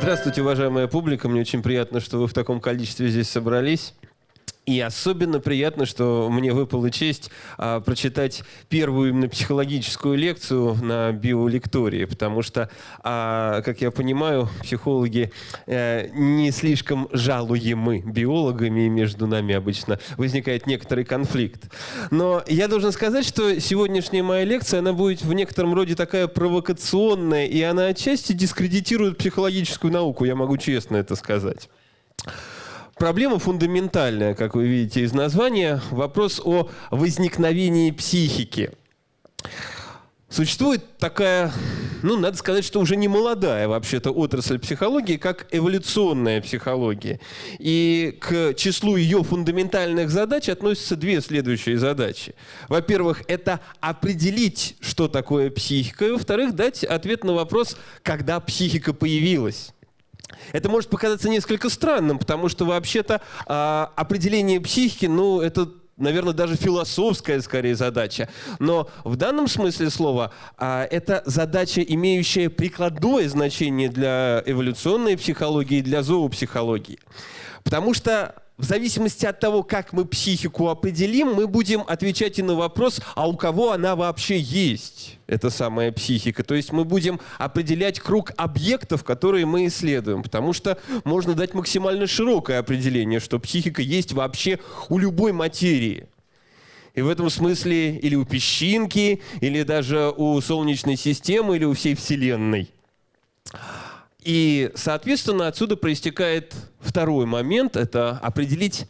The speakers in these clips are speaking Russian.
Здравствуйте, уважаемая публика. Мне очень приятно, что вы в таком количестве здесь собрались. И особенно приятно, что мне выпала честь а, прочитать первую именно психологическую лекцию на биолектории, потому что, а, как я понимаю, психологи а, не слишком жалуемы биологами, и между нами обычно возникает некоторый конфликт. Но я должен сказать, что сегодняшняя моя лекция, она будет в некотором роде такая провокационная, и она отчасти дискредитирует психологическую науку, я могу честно это сказать. Проблема фундаментальная, как вы видите из названия. Вопрос о возникновении психики. Существует такая, ну, надо сказать, что уже не молодая вообще-то отрасль психологии, как эволюционная психология. И к числу ее фундаментальных задач относятся две следующие задачи. Во-первых, это определить, что такое психика, и во-вторых, дать ответ на вопрос, когда психика появилась. Это может показаться несколько странным, потому что вообще-то э, определение психики, ну, это наверное, даже философская скорее задача. Но в данном смысле слова а, это задача, имеющая прикладное значение для эволюционной психологии и для зоопсихологии. Потому что в зависимости от того, как мы психику определим, мы будем отвечать и на вопрос, а у кого она вообще есть, эта самая психика. То есть мы будем определять круг объектов, которые мы исследуем. Потому что можно дать максимально широкое определение, что психика есть вообще у любой материи. И в этом смысле или у песчинки, или даже у Солнечной системы, или у всей Вселенной. И, соответственно, отсюда проистекает второй момент – это определить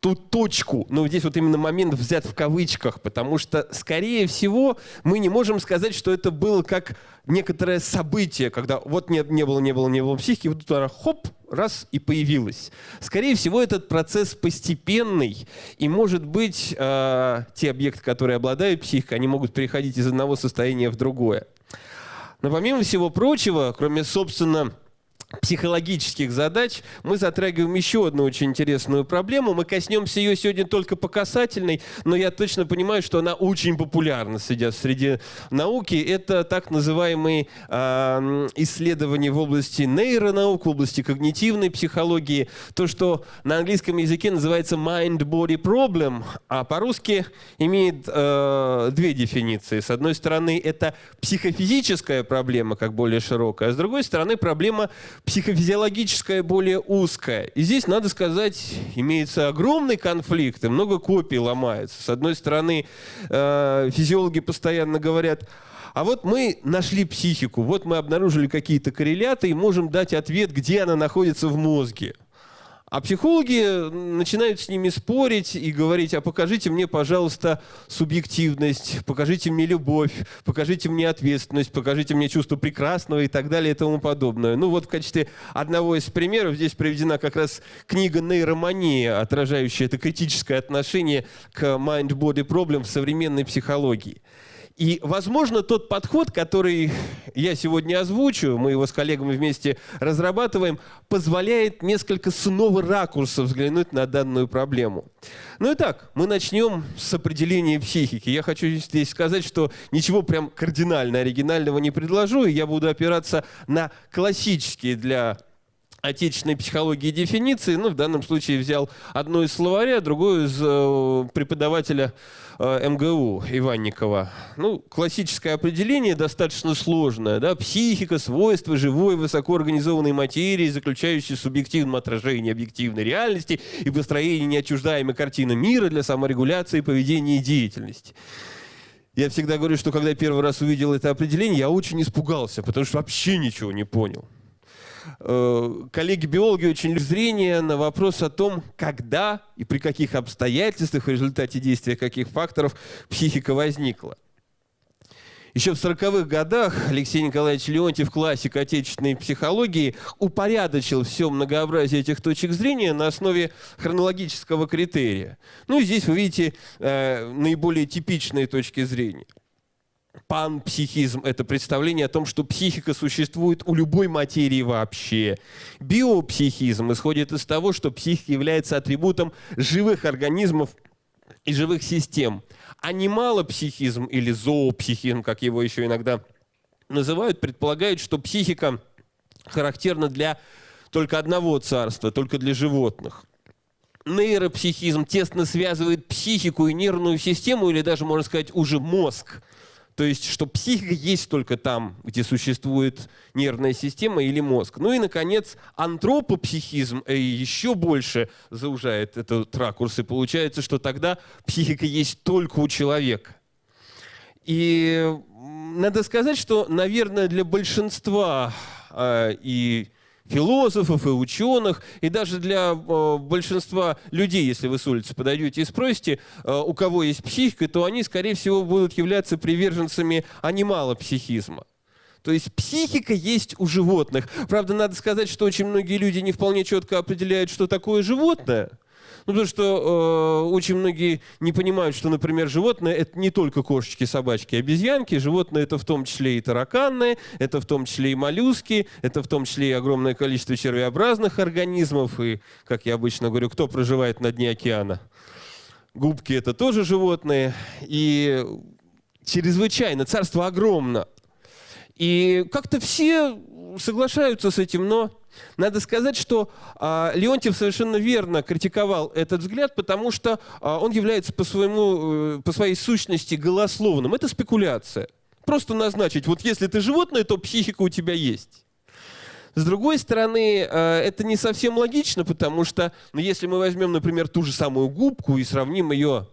ту точку, но здесь вот именно момент взят в кавычках, потому что, скорее всего, мы не можем сказать, что это было как некоторое событие, когда вот не, не было, не было, не было психики, вот тут хоп, раз и появилось. Скорее всего, этот процесс постепенный, и, может быть, э, те объекты, которые обладают психикой, они могут переходить из одного состояния в другое. Но помимо всего прочего, кроме, собственно, психологических задач, мы затрагиваем еще одну очень интересную проблему. Мы коснемся ее сегодня только по касательной, но я точно понимаю, что она очень популярна среди, среди науки. Это так называемые э, исследования в области нейронаук, в области когнитивной психологии. То, что на английском языке называется mind-body problem, а по-русски имеет э, две дефиниции. С одной стороны, это психофизическая проблема, как более широкая, а с другой стороны, проблема психофизиологическое более узкое. И здесь, надо сказать, имеется огромный конфликт, и много копий ломается. С одной стороны, э, физиологи постоянно говорят, а вот мы нашли психику, вот мы обнаружили какие-то корреляты и можем дать ответ, где она находится в мозге. А психологи начинают с ними спорить и говорить, а покажите мне, пожалуйста, субъективность, покажите мне любовь, покажите мне ответственность, покажите мне чувство прекрасного и так далее и тому подобное. Ну вот в качестве одного из примеров здесь приведена как раз книга «Нейромания», отражающая это критическое отношение к mind-body problem в современной психологии. И, возможно, тот подход, который я сегодня озвучу, мы его с коллегами вместе разрабатываем, позволяет несколько с нового ракурса взглянуть на данную проблему. Ну и так, мы начнем с определения психики. Я хочу здесь сказать, что ничего прям кардинально оригинального не предложу, и я буду опираться на классические для отечественной психологии дефиниции. Ну, в данном случае взял одну из словаря, другую из э, преподавателя э, МГУ Иванникова. Ну, классическое определение достаточно сложное. Да? Психика, свойства живой, высокоорганизованной материи, заключающей в субъективном отражении объективной реальности и построении неотчуждаемой картины мира для саморегуляции поведения и деятельности. Я всегда говорю, что когда первый раз увидел это определение, я очень испугался, потому что вообще ничего не понял. Э, коллеги-биологи очень зрение на вопрос о том, когда и при каких обстоятельствах в результате действия каких факторов психика возникла. Еще в 40-х годах Алексей Николаевич Леонтьев, классик отечественной психологии, упорядочил все многообразие этих точек зрения на основе хронологического критерия. Ну и здесь вы видите э, наиболее типичные точки зрения. Панпсихизм – это представление о том, что психика существует у любой материи вообще. Биопсихизм исходит из того, что психика является атрибутом живых организмов и живых систем. Анималопсихизм или зоопсихизм, как его еще иногда называют, предполагает, что психика характерна для только одного царства, только для животных. Нейропсихизм тесно связывает психику и нервную систему, или даже, можно сказать, уже мозг то есть, что психика есть только там, где существует нервная система или мозг. Ну и, наконец, антропопсихизм э, еще больше заужает этот ракурс, и получается, что тогда психика есть только у человека. И надо сказать, что, наверное, для большинства э, и философов и ученых, и даже для э, большинства людей, если вы с улицы подойдете и спросите, э, у кого есть психика, то они, скорее всего, будут являться приверженцами анимала-психизма. То есть психика есть у животных. Правда, надо сказать, что очень многие люди не вполне четко определяют, что такое животное – ну, потому что э, очень многие не понимают, что, например, животные – это не только кошечки, собачки, обезьянки. Животные – это в том числе и тараканы, это в том числе и моллюски, это в том числе и огромное количество червеобразных организмов. И, как я обычно говорю, кто проживает на дне океана? Губки – это тоже животные. И чрезвычайно, царство огромно. И как-то все соглашаются с этим, но надо сказать, что а, Леонтьев совершенно верно критиковал этот взгляд, потому что а, он является по, своему, э, по своей сущности голословным. Это спекуляция. Просто назначить, вот если ты животное, то психика у тебя есть. С другой стороны, э, это не совсем логично, потому что, ну, если мы возьмем, например, ту же самую губку и сравним ее,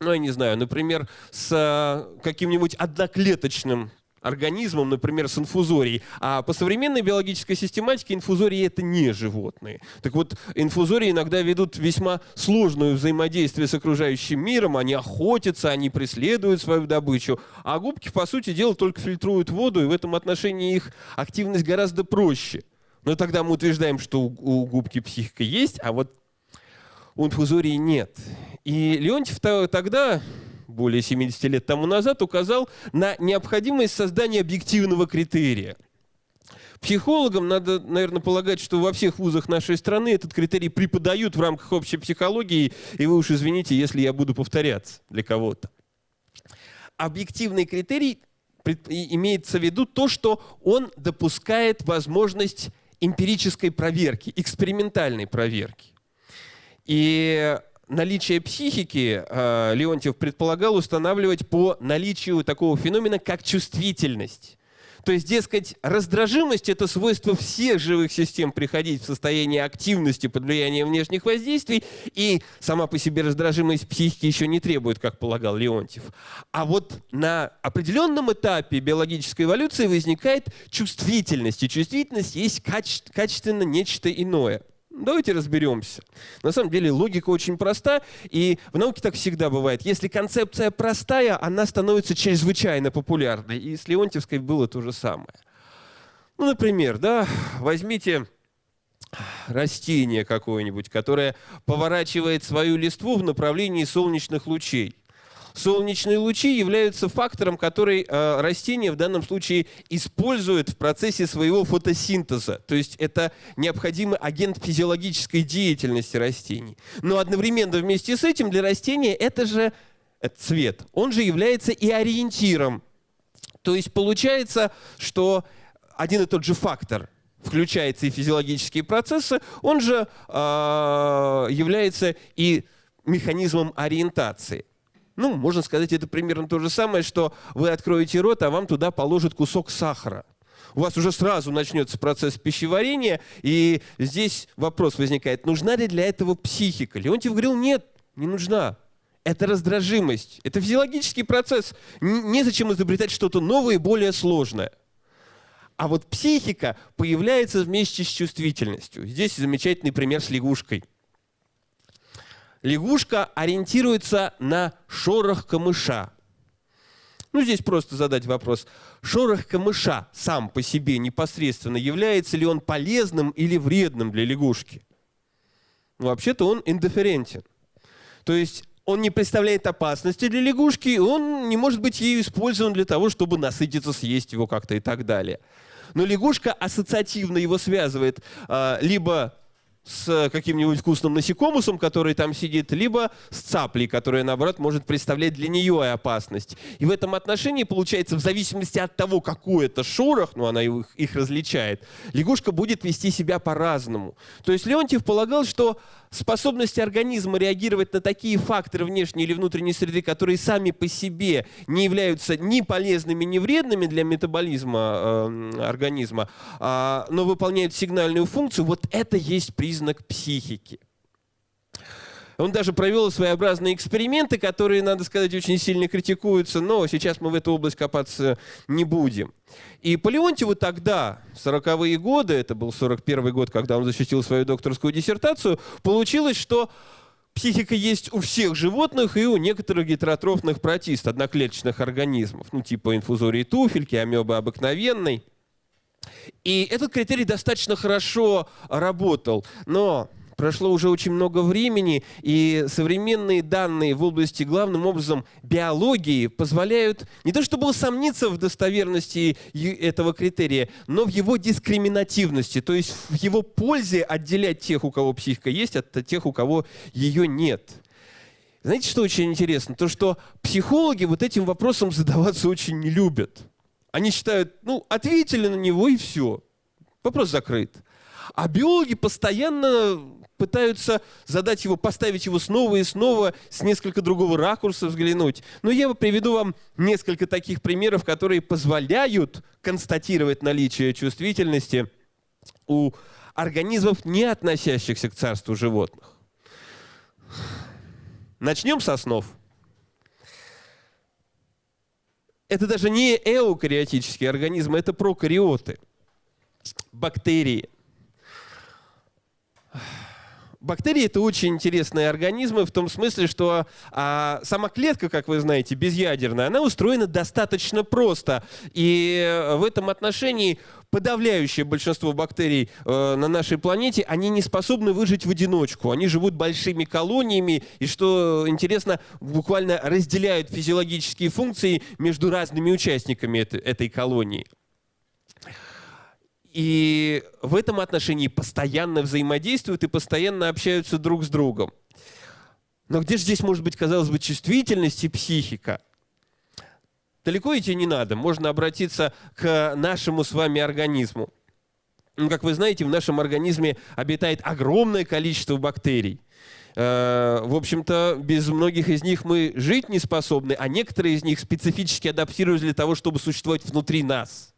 ну, я не знаю, например, с э, каким-нибудь одноклеточным организмом, например, с инфузорией. А по современной биологической систематике инфузории это не животные. Так вот, инфузории иногда ведут весьма сложное взаимодействие с окружающим миром, они охотятся, они преследуют свою добычу, а губки, по сути дела, только фильтруют воду, и в этом отношении их активность гораздо проще. Но тогда мы утверждаем, что у губки психика есть, а вот у инфузории нет. И Леонтьев тогда более 70 лет тому назад указал на необходимость создания объективного критерия. Психологам надо, наверное, полагать, что во всех вузах нашей страны этот критерий преподают в рамках общей психологии, и вы уж извините, если я буду повторяться для кого-то. Объективный критерий имеется в виду то, что он допускает возможность эмпирической проверки, экспериментальной проверки. И наличие психики э, Леонтьев предполагал устанавливать по наличию такого феномена, как чувствительность. То есть, дескать, раздражимость – это свойство всех живых систем приходить в состояние активности под влиянием внешних воздействий, и сама по себе раздражимость психики еще не требует, как полагал Леонтьев. А вот на определенном этапе биологической эволюции возникает чувствительность, и чувствительность есть каче качественно нечто иное – Давайте разберемся. На самом деле логика очень проста, и в науке так всегда бывает. Если концепция простая, она становится чрезвычайно популярной. И с Леонтьевской было то же самое. Ну, например, да, возьмите растение какое-нибудь, которое поворачивает свою листву в направлении солнечных лучей солнечные лучи являются фактором, который э, растение в данном случае использует в процессе своего фотосинтеза. То есть это необходимый агент физиологической деятельности растений. Но одновременно вместе с этим для растения это же это цвет. Он же является и ориентиром. То есть получается, что один и тот же фактор включается и физиологические процессы, он же э, является и механизмом ориентации. Ну, можно сказать, это примерно то же самое, что вы откроете рот, а вам туда положат кусок сахара. У вас уже сразу начнется процесс пищеварения, и здесь вопрос возникает, нужна ли для этого психика? Леонтьев говорил, нет, не нужна. Это раздражимость, это физиологический процесс. Незачем изобретать что-то новое и более сложное. А вот психика появляется вместе с чувствительностью. Здесь замечательный пример с лягушкой – лягушка ориентируется на шорох камыша. Ну, здесь просто задать вопрос. Шорох камыша сам по себе непосредственно, является ли он полезным или вредным для лягушки? Ну, вообще-то он индифферентен. То есть он не представляет опасности для лягушки, он не может быть ею использован для того, чтобы насытиться, съесть его как-то и так далее. Но лягушка ассоциативно его связывает а, либо с каким-нибудь вкусным насекомусом, который там сидит, либо с цаплей, которая, наоборот, может представлять для нее опасность. И в этом отношении, получается, в зависимости от того, какой это шорох, ну, она их, их различает, лягушка будет вести себя по-разному. То есть Леонтьев полагал, что способность организма реагировать на такие факторы внешней или внутренней среды, которые сами по себе не являются ни полезными, ни вредными для метаболизма э, организма, э, но выполняют сигнальную функцию, вот это есть признак психики. Он даже провел своеобразные эксперименты, которые, надо сказать, очень сильно критикуются, но сейчас мы в эту область копаться не будем. И по Леонтьеву тогда, в 40-е годы, это был 41 год, когда он защитил свою докторскую диссертацию, получилось, что психика есть у всех животных и у некоторых гетеротрофных протист, одноклеточных организмов, ну типа инфузории туфельки, амебы обыкновенной. И этот критерий достаточно хорошо работал, но прошло уже очень много времени, и современные данные в области, главным образом, биологии позволяют не то чтобы усомниться в достоверности этого критерия, но в его дискриминативности, то есть в его пользе отделять тех, у кого психика есть, от тех, у кого ее нет. Знаете, что очень интересно? То, что психологи вот этим вопросом задаваться очень не любят. Они считают, ну, ответили на него и все. Вопрос закрыт. А биологи постоянно пытаются задать его, поставить его снова и снова, с несколько другого ракурса взглянуть. Но я приведу вам несколько таких примеров, которые позволяют констатировать наличие чувствительности у организмов, не относящихся к царству животных. Начнем со снов. Это даже не эукариотические организмы, это прокариоты, бактерии. Бактерии это очень интересные организмы в том смысле, что а, сама клетка, как вы знаете, безъядерная, она устроена достаточно просто. И в этом отношении подавляющее большинство бактерий э, на нашей планете, они не способны выжить в одиночку. Они живут большими колониями и, что интересно, буквально разделяют физиологические функции между разными участниками этой, колонии и в этом отношении постоянно взаимодействуют и постоянно общаются друг с другом. Но где же здесь может быть, казалось бы, чувствительность и психика? Далеко идти не надо, можно обратиться к нашему с вами организму. Ну, как вы знаете, в нашем организме обитает огромное количество бактерий. Э, в общем-то, без многих из них мы жить не способны, а некоторые из них специфически адаптировались для того, чтобы существовать внутри нас.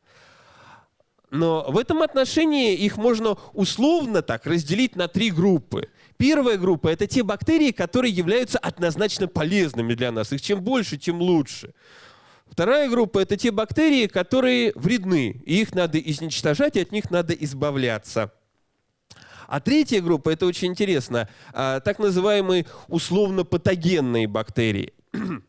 Но в этом отношении их можно условно так разделить на три группы. Первая группа – это те бактерии, которые являются однозначно полезными для нас. Их чем больше, тем лучше. Вторая группа – это те бактерии, которые вредны, и их надо изничтожать, и от них надо избавляться. А третья группа – это очень интересно, а, так называемые условно-патогенные бактерии –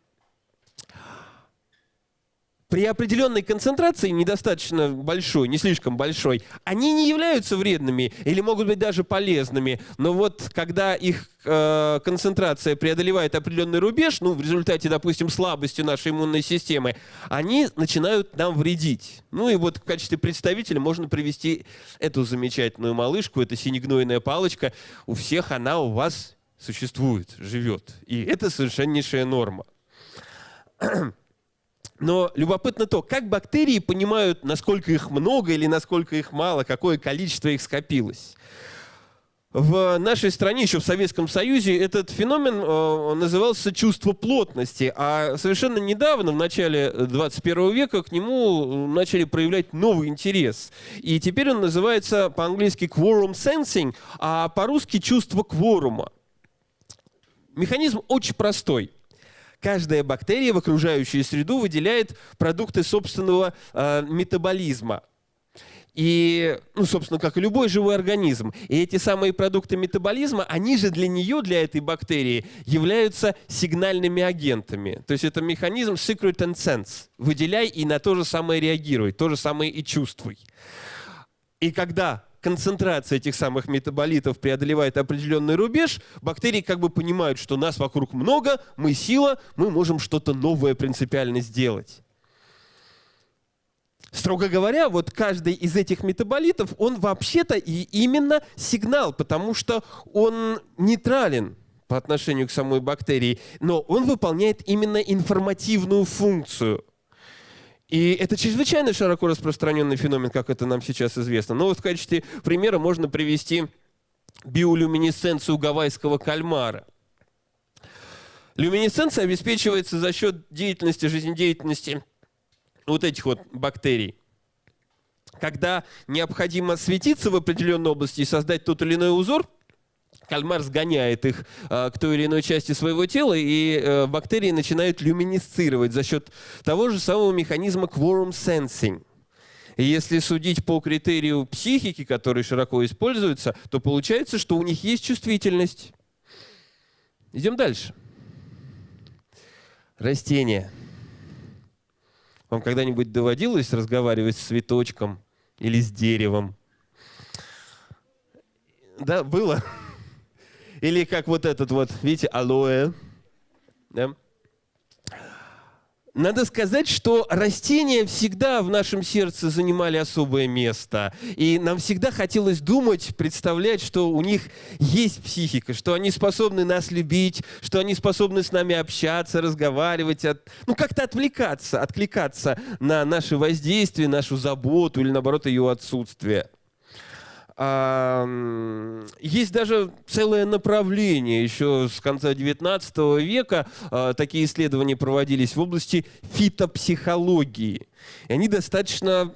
при определенной концентрации, недостаточно большой, не слишком большой, они не являются вредными или могут быть даже полезными. Но вот когда их э, концентрация преодолевает определенный рубеж, ну, в результате, допустим, слабости нашей иммунной системы, они начинают нам вредить. Ну и вот в качестве представителя можно привести эту замечательную малышку, это синегнойная палочка. У всех она у вас существует, живет. И это совершеннейшая норма. Но любопытно то, как бактерии понимают, насколько их много или насколько их мало, какое количество их скопилось. В нашей стране, еще в Советском Союзе, этот феномен э, назывался чувство плотности, а совершенно недавно, в начале 21 века, к нему начали проявлять новый интерес. И теперь он называется по-английски quorum sensing, а по-русски чувство кворума. Механизм очень простой – каждая бактерия в окружающую среду выделяет продукты собственного э, метаболизма. И, ну, собственно, как и любой живой организм. И эти самые продукты метаболизма, они же для нее, для этой бактерии, являются сигнальными агентами. То есть это механизм secret and sense. Выделяй и на то же самое реагируй, то же самое и чувствуй. И когда концентрация этих самых метаболитов преодолевает определенный рубеж, бактерии как бы понимают, что нас вокруг много, мы сила, мы можем что-то новое принципиально сделать. Строго говоря, вот каждый из этих метаболитов, он вообще-то и именно сигнал, потому что он нейтрален по отношению к самой бактерии, но он выполняет именно информативную функцию. И это чрезвычайно широко распространенный феномен, как это нам сейчас известно. Но вот в качестве примера можно привести биолюминесценцию гавайского кальмара. Люминесценция обеспечивается за счет деятельности, жизнедеятельности вот этих вот бактерий. Когда необходимо светиться в определенной области и создать тот или иной узор, кальмар сгоняет их э, к той или иной части своего тела, и э, бактерии начинают люминесцировать за счет того же самого механизма quorum sensing. И если судить по критерию психики, который широко используется, то получается, что у них есть чувствительность. Идем дальше. Растения. Вам когда-нибудь доводилось разговаривать с цветочком или с деревом? Да, было. Или как вот этот вот, видите, алоэ. Да? Надо сказать, что растения всегда в нашем сердце занимали особое место. И нам всегда хотелось думать, представлять, что у них есть психика, что они способны нас любить, что они способны с нами общаться, разговаривать, от, ну как-то отвлекаться, откликаться на наше воздействие, нашу заботу или наоборот ее отсутствие. Есть даже целое направление. Еще с конца XIX века а, такие исследования проводились в области фитопсихологии. И они достаточно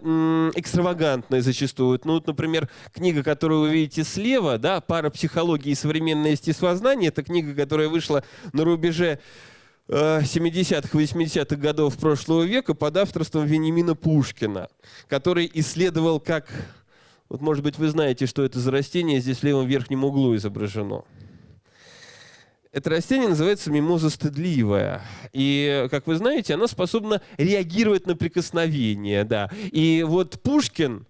экстравагантные зачастую. Ну, вот, например, книга, которую вы видите слева, да, «Пара психологии и современное естествознание», это книга, которая вышла на рубеже 70-х, 80-х годов прошлого века под авторством Венимина Пушкина, который исследовал, как вот, может быть, вы знаете, что это за растение, здесь в левом верхнем углу изображено. Это растение называется мимоза стыдливая. И, как вы знаете, она способна реагировать на прикосновение. Да. И вот Пушкин,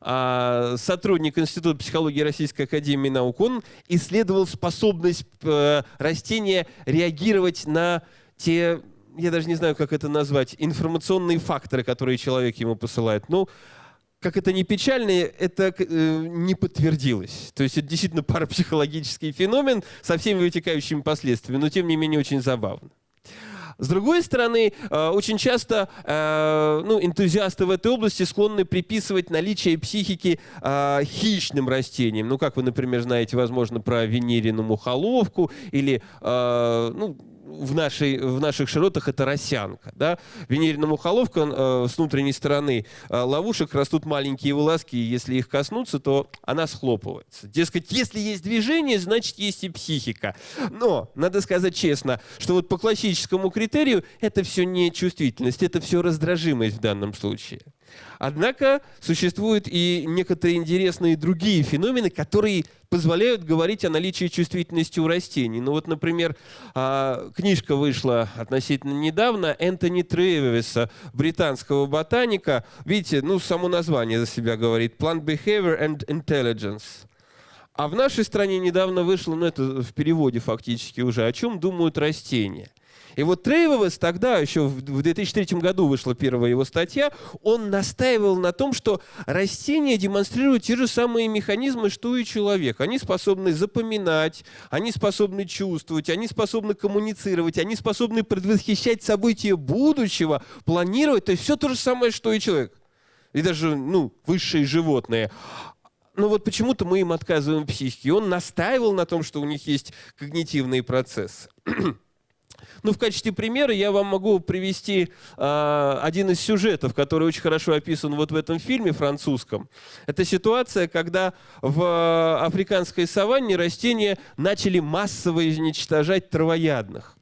а, сотрудник Института психологии Российской Академии Наук, он исследовал способность э, растения реагировать на те, я даже не знаю, как это назвать, информационные факторы, которые человек ему посылает. Ну, как это не печально, это э, не подтвердилось. То есть это действительно парапсихологический феномен со всеми вытекающими последствиями, но тем не менее очень забавно. С другой стороны, э, очень часто э, ну, энтузиасты в этой области склонны приписывать наличие психики э, хищным растениям. Ну, как вы, например, знаете, возможно, про венерину мухоловку или ну, в, нашей, в наших широтах это росянка. Да? Венерина мухоловка э, с внутренней стороны э, ловушек растут маленькие волоски, и если их коснуться, то она схлопывается. Дескать, если есть движение, значит есть и психика. Но, надо сказать честно, что вот по классическому критерию это все не чувствительность, это все раздражимость в данном случае. Однако существуют и некоторые интересные другие феномены, которые позволяют говорить о наличии чувствительности у растений. Ну вот, например, а, книжка вышла относительно недавно Энтони Тревиса, британского ботаника. Видите, ну само название за себя говорит «Plant Behavior and Intelligence». А в нашей стране недавно вышло, ну это в переводе фактически уже, о чем думают растения – и вот Трейвовес тогда, еще в 2003 году вышла первая его статья, он настаивал на том, что растения демонстрируют те же самые механизмы, что и человек. Они способны запоминать, они способны чувствовать, они способны коммуницировать, они способны предвосхищать события будущего, планировать. То есть все то же самое, что и человек. И даже ну, высшие животные но вот почему-то мы им отказываем в психике. Он настаивал на том, что у них есть когнитивные процессы. Ну, в качестве примера я вам могу привести э, один из сюжетов, который очень хорошо описан вот в этом фильме французском. Это ситуация, когда в африканской саванне растения начали массово изничтожать травоядных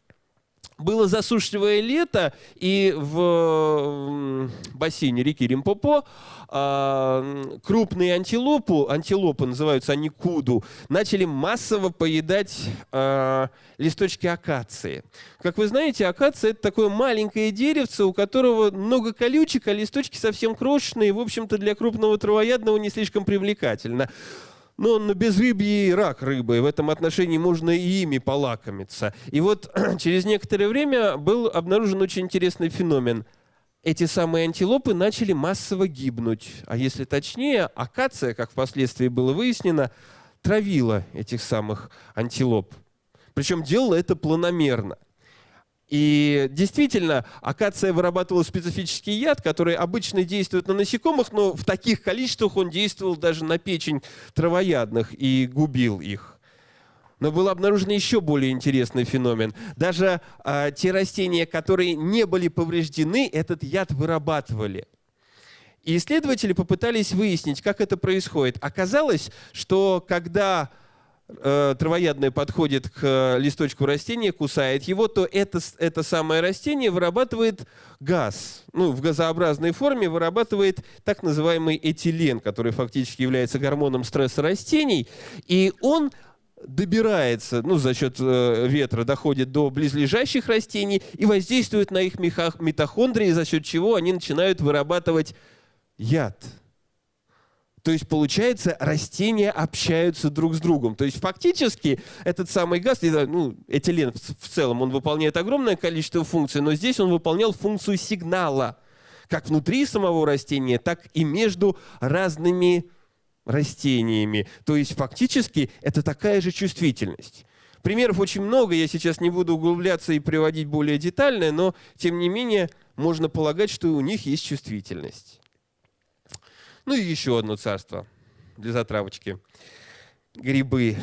было засушливое лето, и в бассейне реки Римпопо а, крупные антилопу, антилопы называются они куду, начали массово поедать а, листочки акации. Как вы знаете, акация – это такое маленькое деревце, у которого много колючек, а листочки совсем крошечные, в общем-то, для крупного травоядного не слишком привлекательно. Но на безрыбье рак рыбы, и в этом отношении можно и ими полакомиться. И вот через некоторое время был обнаружен очень интересный феномен. эти самые антилопы начали массово гибнуть. А если точнее, акация, как впоследствии было выяснено, травила этих самых антилоп. Причем делала это планомерно. И действительно, акация вырабатывала специфический яд, который обычно действует на насекомых, но в таких количествах он действовал даже на печень травоядных и губил их. Но был обнаружен еще более интересный феномен. Даже э, те растения, которые не были повреждены, этот яд вырабатывали. И исследователи попытались выяснить, как это происходит. Оказалось, что когда травоядное подходит к э, листочку растения, кусает его, то это, это самое растение вырабатывает газ. Ну, в газообразной форме вырабатывает так называемый этилен, который фактически является гормоном стресса растений. И он добирается, ну, за счет э, ветра доходит до близлежащих растений и воздействует на их митохондрии, за счет чего они начинают вырабатывать яд. То есть, получается, растения общаются друг с другом. То есть, фактически, этот самый газ, ну, этилен в целом, он выполняет огромное количество функций, но здесь он выполнял функцию сигнала, как внутри самого растения, так и между разными растениями. То есть фактически это такая же чувствительность. Примеров очень много, я сейчас не буду углубляться и приводить более детально, но тем не менее можно полагать, что у них есть чувствительность. Ну и еще одно царство для затравочки. Грибы.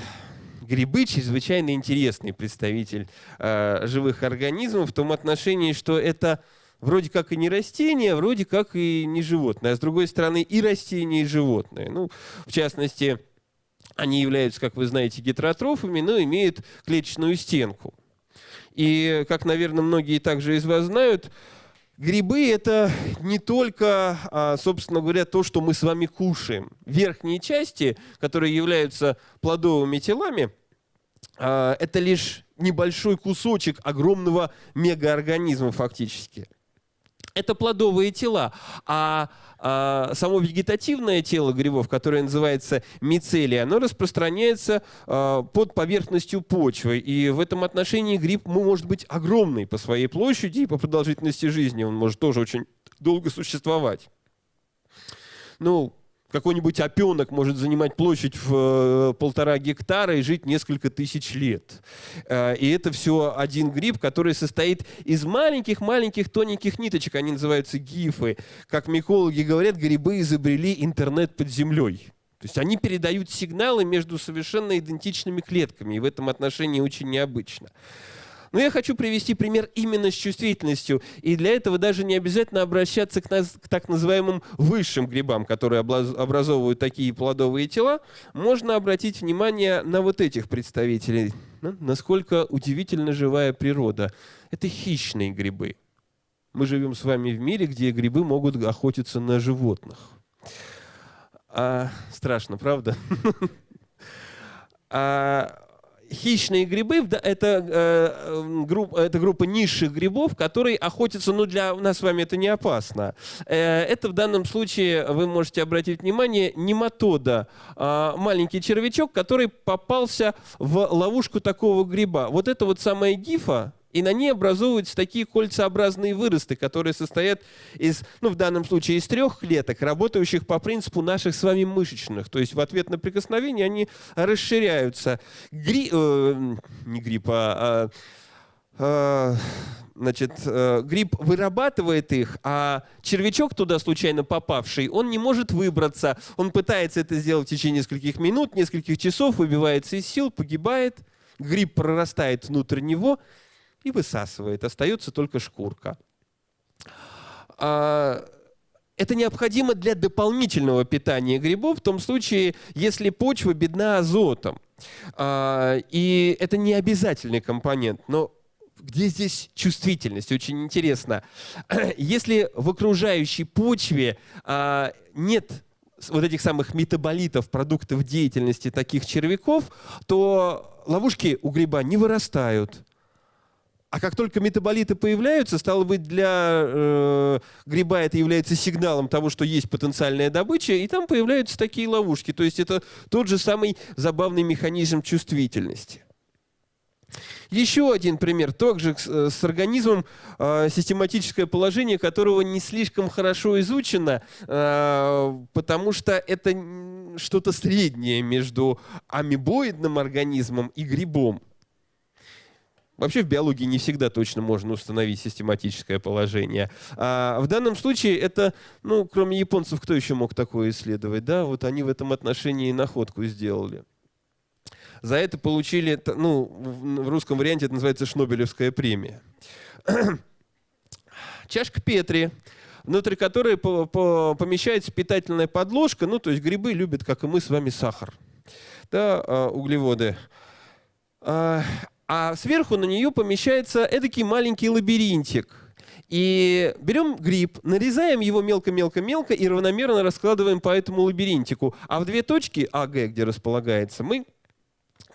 Грибы чрезвычайно интересный представитель э, живых организмов в том отношении, что это вроде как и не растение, вроде как и не животное. А с другой стороны, и растение, и животное. Ну, в частности, они являются, как вы знаете, гетеротрофами, но имеют клеточную стенку. И, как, наверное, многие также из вас знают, грибы – это не только, а, собственно говоря, то, что мы с вами кушаем. Верхние части, которые являются плодовыми телами, а, это лишь небольшой кусочек огромного мегаорганизма фактически – это плодовые тела. А, а само вегетативное тело грибов, которое называется мицелий, оно распространяется а, под поверхностью почвы. И в этом отношении гриб может быть огромный по своей площади и по продолжительности жизни. Он может тоже очень долго существовать. Ну, какой-нибудь опенок может занимать площадь в э, полтора гектара и жить несколько тысяч лет. Э, и это все один гриб, который состоит из маленьких-маленьких тоненьких ниточек. Они называются гифы. Как микологи говорят, грибы изобрели интернет под землей. То есть они передают сигналы между совершенно идентичными клетками, и в этом отношении очень необычно. Но я хочу привести пример именно с чувствительностью. И для этого даже не обязательно обращаться к, нас, к так называемым высшим грибам, которые образовывают такие плодовые тела. Можно обратить внимание на вот этих представителей. Насколько удивительно живая природа. Это хищные грибы. Мы живем с вами в мире, где грибы могут охотиться на животных. А, страшно, правда? А, хищные грибы это, э, группа, это группа низших грибов, которые охотятся, ну для нас с вами это не опасно. Э, это в данном случае, вы можете обратить внимание, нематода, э, маленький червячок, который попался в ловушку такого гриба. Вот это вот самая гифа, и на ней образовываются такие кольцеобразные выросты, которые состоят из, ну, в данном случае, из трех клеток, работающих по принципу наших с вами мышечных. То есть в ответ на прикосновение они расширяются. Гри... Э, не грипп, а... а значит, э, гриб вырабатывает их, а червячок туда случайно попавший, он не может выбраться. Он пытается это сделать в течение нескольких минут, нескольких часов, выбивается из сил, погибает. Гриб прорастает внутрь него, и высасывает. Остается только шкурка. А, это необходимо для дополнительного питания грибов в том случае, если почва бедна азотом. А, и это не обязательный компонент, но где здесь чувствительность? Очень интересно. Если в окружающей почве а, нет вот этих самых метаболитов, продуктов деятельности таких червяков, то ловушки у гриба не вырастают. А как только метаболиты появляются, стало быть, для э, гриба это является сигналом того, что есть потенциальная добыча, и там появляются такие ловушки. То есть это тот же самый забавный механизм чувствительности. Еще один пример, также с, с организмом, э, систематическое положение которого не слишком хорошо изучено, э, потому что это что-то среднее между амебоидным организмом и грибом. Вообще в биологии не всегда точно можно установить систематическое положение. А в данном случае это, ну, кроме японцев, кто еще мог такое исследовать? Да, вот они в этом отношении находку сделали. За это получили, ну, в русском варианте это называется Шнобелевская премия. Чашка Петри, внутри которой помещается питательная подложка, ну, то есть грибы любят, как и мы с вами, сахар, да, а, углеводы. А, а сверху на нее помещается эдакий маленький лабиринтик. И берем гриб, нарезаем его мелко-мелко-мелко и равномерно раскладываем по этому лабиринтику. А в две точки АГ, где располагается, мы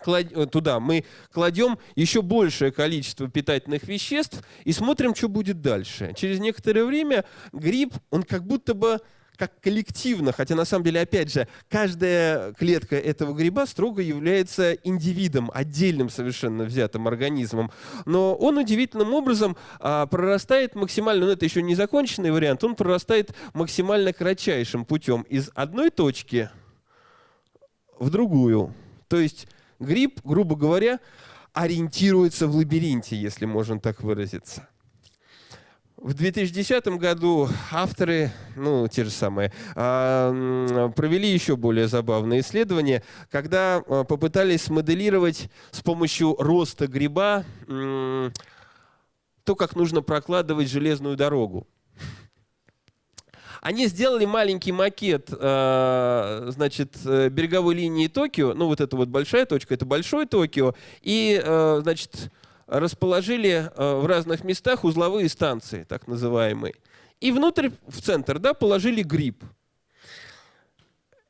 Э, туда мы кладем еще большее количество питательных веществ и смотрим, что будет дальше. Через некоторое время гриб, он как будто бы как коллективно, хотя на самом деле, опять же, каждая клетка этого гриба строго является индивидом, отдельным совершенно взятым организмом. Но он удивительным образом а, прорастает максимально, ну это еще не законченный вариант, он прорастает максимально кратчайшим путем из одной точки в другую. То есть Гриб, грубо говоря, ориентируется в лабиринте, если можно так выразиться. В 2010 году авторы, ну, те же самые, а, провели еще более забавное исследование, когда а, попытались смоделировать с помощью роста гриба то, как нужно прокладывать железную дорогу. Они сделали маленький макет, э, значит, э, береговой линии Токио, ну вот эта вот большая точка, это большой Токио, и, э, значит, расположили в разных местах узловые станции, так называемые. И внутрь, в центр, да, положили гриб.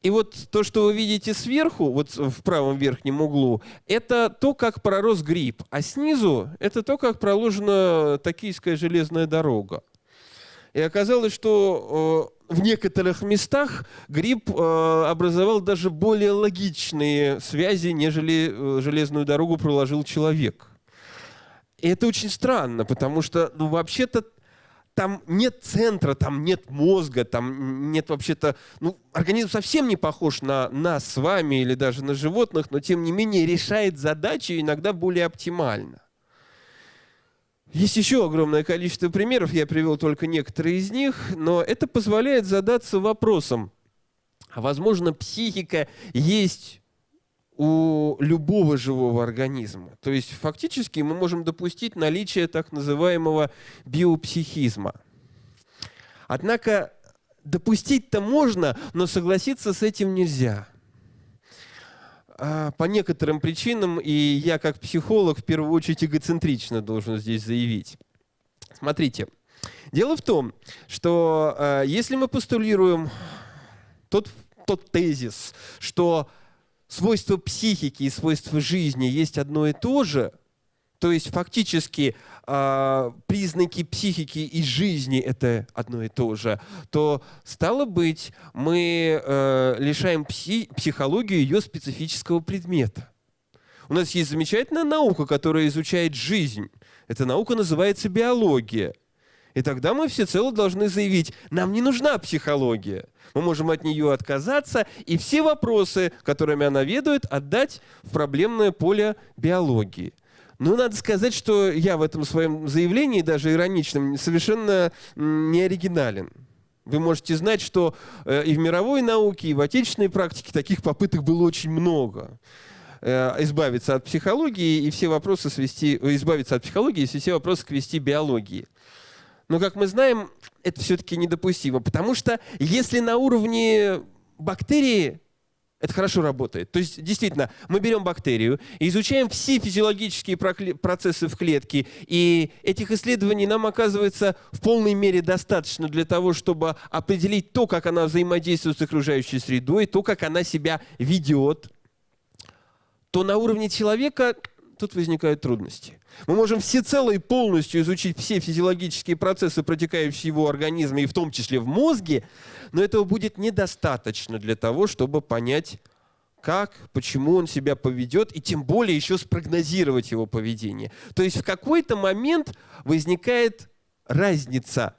И вот то, что вы видите сверху, вот в правом верхнем углу, это то, как пророс гриб. А снизу это то, как проложена токийская железная дорога. И оказалось, что э, в некоторых местах гриб э, образовал даже более логичные связи, нежели э, железную дорогу проложил человек. И это очень странно, потому что, ну, вообще-то, там нет центра, там нет мозга, там нет вообще-то... Ну, организм совсем не похож на нас с вами или даже на животных, но тем не менее решает задачи иногда более оптимально. Есть еще огромное количество примеров, я привел только некоторые из них, но это позволяет задаться вопросом, а возможно психика есть у любого живого организма. То есть фактически мы можем допустить наличие так называемого биопсихизма. Однако допустить-то можно, но согласиться с этим нельзя. А, по некоторым причинам, и я как психолог в первую очередь эгоцентрично должен здесь заявить. Смотрите, дело в том, что э, если мы постулируем тот, тот тезис, что свойства психики и свойства жизни есть одно и то же – то есть фактически э, признаки психики и жизни это одно и то же, то стало быть, мы э, лишаем пси психологию ее специфического предмета. У нас есть замечательная наука, которая изучает жизнь. Эта наука называется биология. И тогда мы всецело должны заявить, нам не нужна психология. Мы можем от нее отказаться и все вопросы, которыми она ведает, отдать в проблемное поле биологии. Ну, надо сказать, что я в этом своем заявлении, даже ироничном, совершенно не оригинален. Вы можете знать, что э, и в мировой науке, и в отечественной практике таких попыток было очень много э, избавиться от психологии и все вопросы свести, избавиться от психологии и все вопросы свести биологии. Но, как мы знаем, это все-таки недопустимо, потому что если на уровне бактерии это хорошо работает. То есть, действительно, мы берем бактерию, изучаем все физиологические процессы в клетке, и этих исследований нам оказывается в полной мере достаточно для того, чтобы определить то, как она взаимодействует с окружающей средой, то, как она себя ведет, то на уровне человека тут возникают трудности. Мы можем всецело и полностью изучить все физиологические процессы, протекающие в его организме, и в том числе в мозге, но этого будет недостаточно для того, чтобы понять, как, почему он себя поведет, и тем более еще спрогнозировать его поведение. То есть в какой-то момент возникает разница,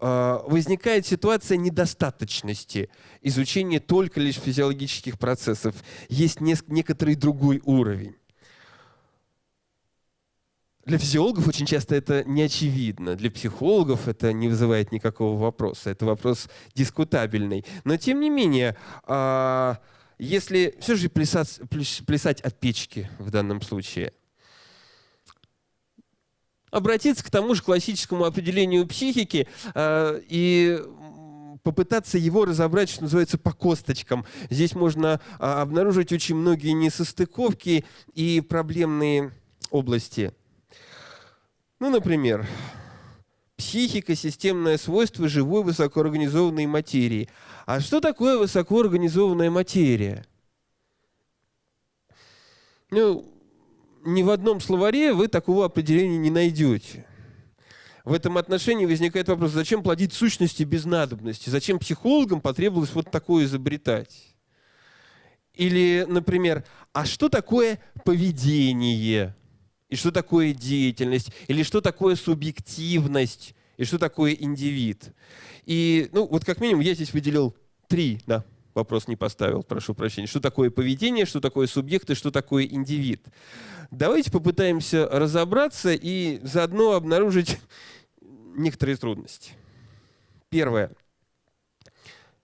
э, возникает ситуация недостаточности изучения только лишь физиологических процессов. Есть некоторый другой уровень. Для физиологов очень часто это не очевидно. Для психологов это не вызывает никакого вопроса. Это вопрос дискутабельный. Но тем не менее, а, если все же плясать, плясать от печки в данном случае, обратиться к тому же классическому определению психики а, и попытаться его разобрать, что называется, по косточкам. Здесь можно а, обнаружить очень многие несостыковки и проблемные области. Ну, например, психика – системное свойство живой высокоорганизованной материи. А что такое высокоорганизованная материя? Ну, ни в одном словаре вы такого определения не найдете. В этом отношении возникает вопрос, зачем плодить сущности без надобности? Зачем психологам потребовалось вот такое изобретать? Или, например, а что такое поведение? И что такое деятельность, или что такое субъективность, и что такое индивид. И, ну, вот как минимум я здесь выделил три, да, вопрос не поставил, прошу прощения. Что такое поведение, что такое субъект и что такое индивид. Давайте попытаемся разобраться и заодно обнаружить некоторые трудности. Первое.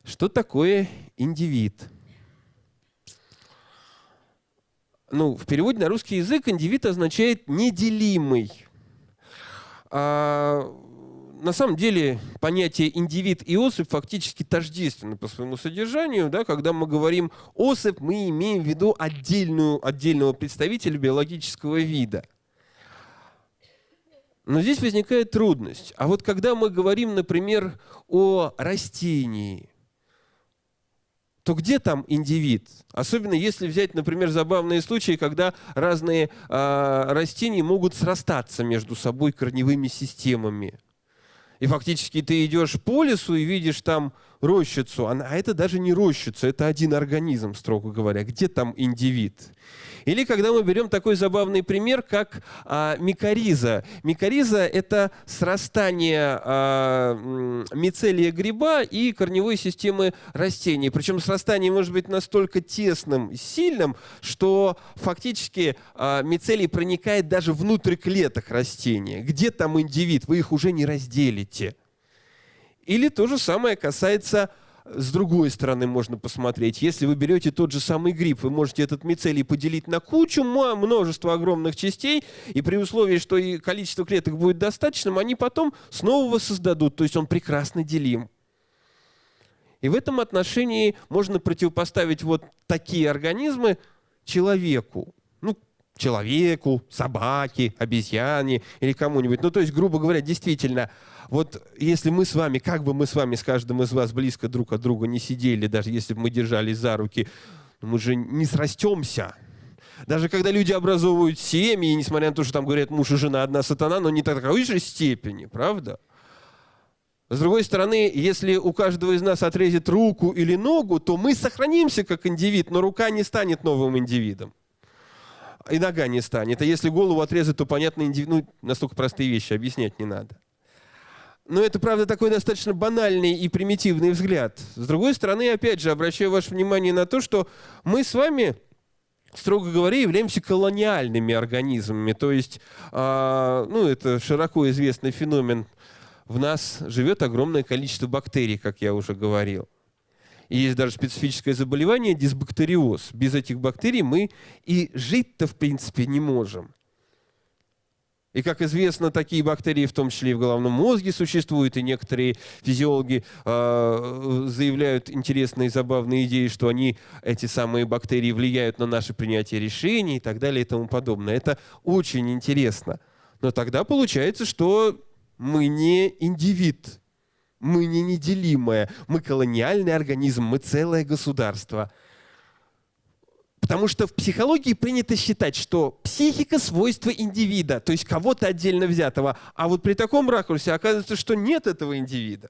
Что такое индивид? Ну, в переводе на русский язык индивид означает неделимый. А, на самом деле понятие индивид и особь фактически тождественны по своему содержанию. Да? Когда мы говорим особь, мы имеем в виду отдельную, отдельного представителя биологического вида. Но здесь возникает трудность. А вот когда мы говорим, например, о растении – то где там индивид? Особенно если взять, например, забавные случаи, когда разные э, растения могут срастаться между собой корневыми системами. И фактически ты идешь по лесу и видишь там рощицу, а это даже не рощица, это один организм, строго говоря. Где там индивид? Или когда мы берем такой забавный пример, как а, микориза. Микориза – это срастание а, мицелия гриба и корневой системы растений. Причем срастание может быть настолько тесным, сильным, что фактически а, мицелий проникает даже внутрь клеток растения. Где там индивид? Вы их уже не разделите. Или то же самое касается с другой стороны можно посмотреть. Если вы берете тот же самый гриб, вы можете этот мицелий поделить на кучу, множество огромных частей, и при условии, что и количество клеток будет достаточным, они потом снова воссоздадут, то есть он прекрасно делим. И в этом отношении можно противопоставить вот такие организмы человеку. Ну, человеку, собаке, обезьяне или кому-нибудь. Ну, то есть, грубо говоря, действительно, вот если мы с вами, как бы мы с вами, с каждым из вас близко друг от друга не сидели, даже если бы мы держались за руки, мы же не срастемся. Даже когда люди образовывают семьи, несмотря на то, что там говорят муж и жена одна сатана, но не такой же степени, правда? С другой стороны, если у каждого из нас отрезет руку или ногу, то мы сохранимся как индивид, но рука не станет новым индивидом. И нога не станет. А если голову отрезать, то, понятно, индивид... ну, настолько простые вещи объяснять не надо. Но это, правда, такой достаточно банальный и примитивный взгляд. С другой стороны, опять же, обращаю ваше внимание на то, что мы с вами, строго говоря, являемся колониальными организмами. То есть, э, ну, это широко известный феномен. В нас живет огромное количество бактерий, как я уже говорил. И есть даже специфическое заболевание – дисбактериоз. Без этих бактерий мы и жить-то, в принципе, не можем. И, как известно, такие бактерии, в том числе и в головном мозге, существуют, и некоторые физиологи э, заявляют интересные и забавные идеи, что они, эти самые бактерии, влияют на наше принятие решений и так далее и тому подобное. Это очень интересно. Но тогда получается, что мы не индивид, мы не неделимое, мы колониальный организм, мы целое государство – Потому что в психологии принято считать, что психика – свойство индивида, то есть кого-то отдельно взятого. А вот при таком ракурсе оказывается, что нет этого индивида.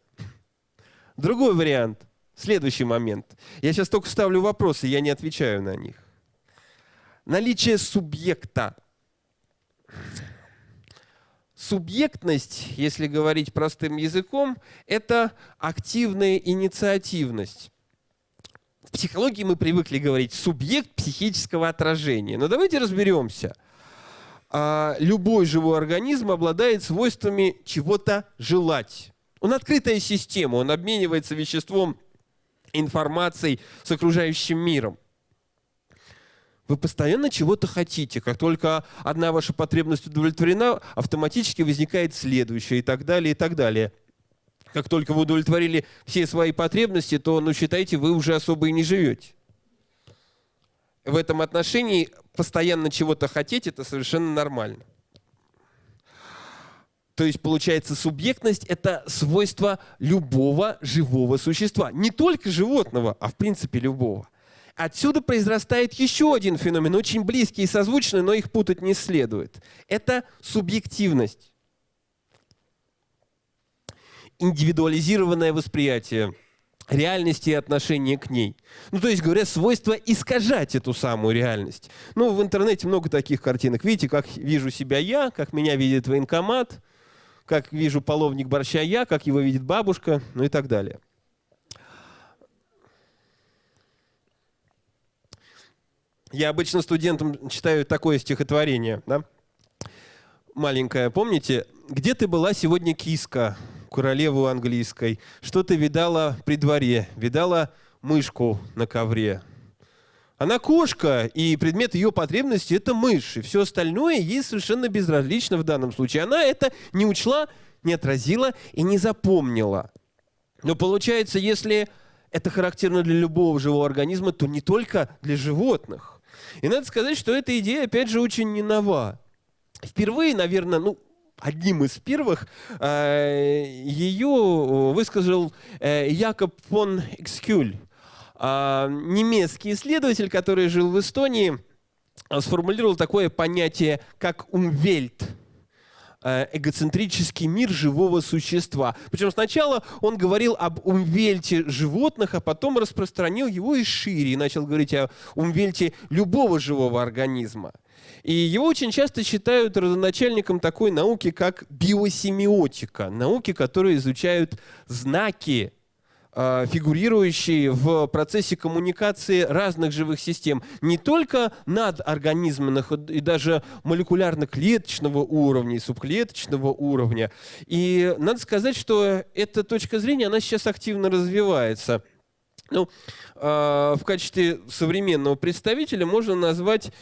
Другой вариант. Следующий момент. Я сейчас только ставлю вопросы, я не отвечаю на них. Наличие субъекта. Субъектность, если говорить простым языком, это активная инициативность. В психологии мы привыкли говорить субъект психического отражения. Но давайте разберемся. А, любой живой организм обладает свойствами чего-то желать. Он открытая система, он обменивается веществом информацией с окружающим миром. Вы постоянно чего-то хотите. Как только одна ваша потребность удовлетворена, автоматически возникает следующая и так далее, и так далее. Как только вы удовлетворили все свои потребности, то, ну, считайте, вы уже особо и не живете. В этом отношении постоянно чего-то хотеть – это совершенно нормально. То есть, получается, субъектность – это свойство любого живого существа. Не только животного, а в принципе любого. Отсюда произрастает еще один феномен, очень близкий и созвучный, но их путать не следует. Это субъективность. Индивидуализированное восприятие реальности и отношения к ней. Ну, то есть, говоря, свойство искажать эту самую реальность. Ну, в интернете много таких картинок. Видите, как вижу себя я, как меня видит военкомат, как вижу половник борща я, как его видит бабушка, ну и так далее. Я обычно студентам читаю такое стихотворение, да? маленькое. Помните, где ты была сегодня киска, королеву английской? Что ты видала при дворе? Видала мышку на ковре? Она кошка, и предмет ее потребности – это мышь. И все остальное ей совершенно безразлично в данном случае. Она это не учла, не отразила и не запомнила. Но получается, если это характерно для любого живого организма, то не только для животных. И надо сказать, что эта идея, опять же, очень не нова. Впервые, наверное, ну, одним из первых э, ее высказал э, Якоб фон Экскюль немецкий исследователь, который жил в Эстонии, сформулировал такое понятие, как «умвельт», э, эгоцентрический мир живого существа. Причем сначала он говорил об умвельте животных, а потом распространил его и шире, и начал говорить о умвельте любого живого организма. И его очень часто считают родоначальником такой науки, как биосемиотика, науки, которые изучают знаки а, фигурирующие в процессе коммуникации разных живых систем, не только надорганизменных и даже молекулярно-клеточного уровня и субклеточного уровня. И надо сказать, что эта точка зрения, она сейчас активно развивается. Ну, а, в качестве современного представителя можно назвать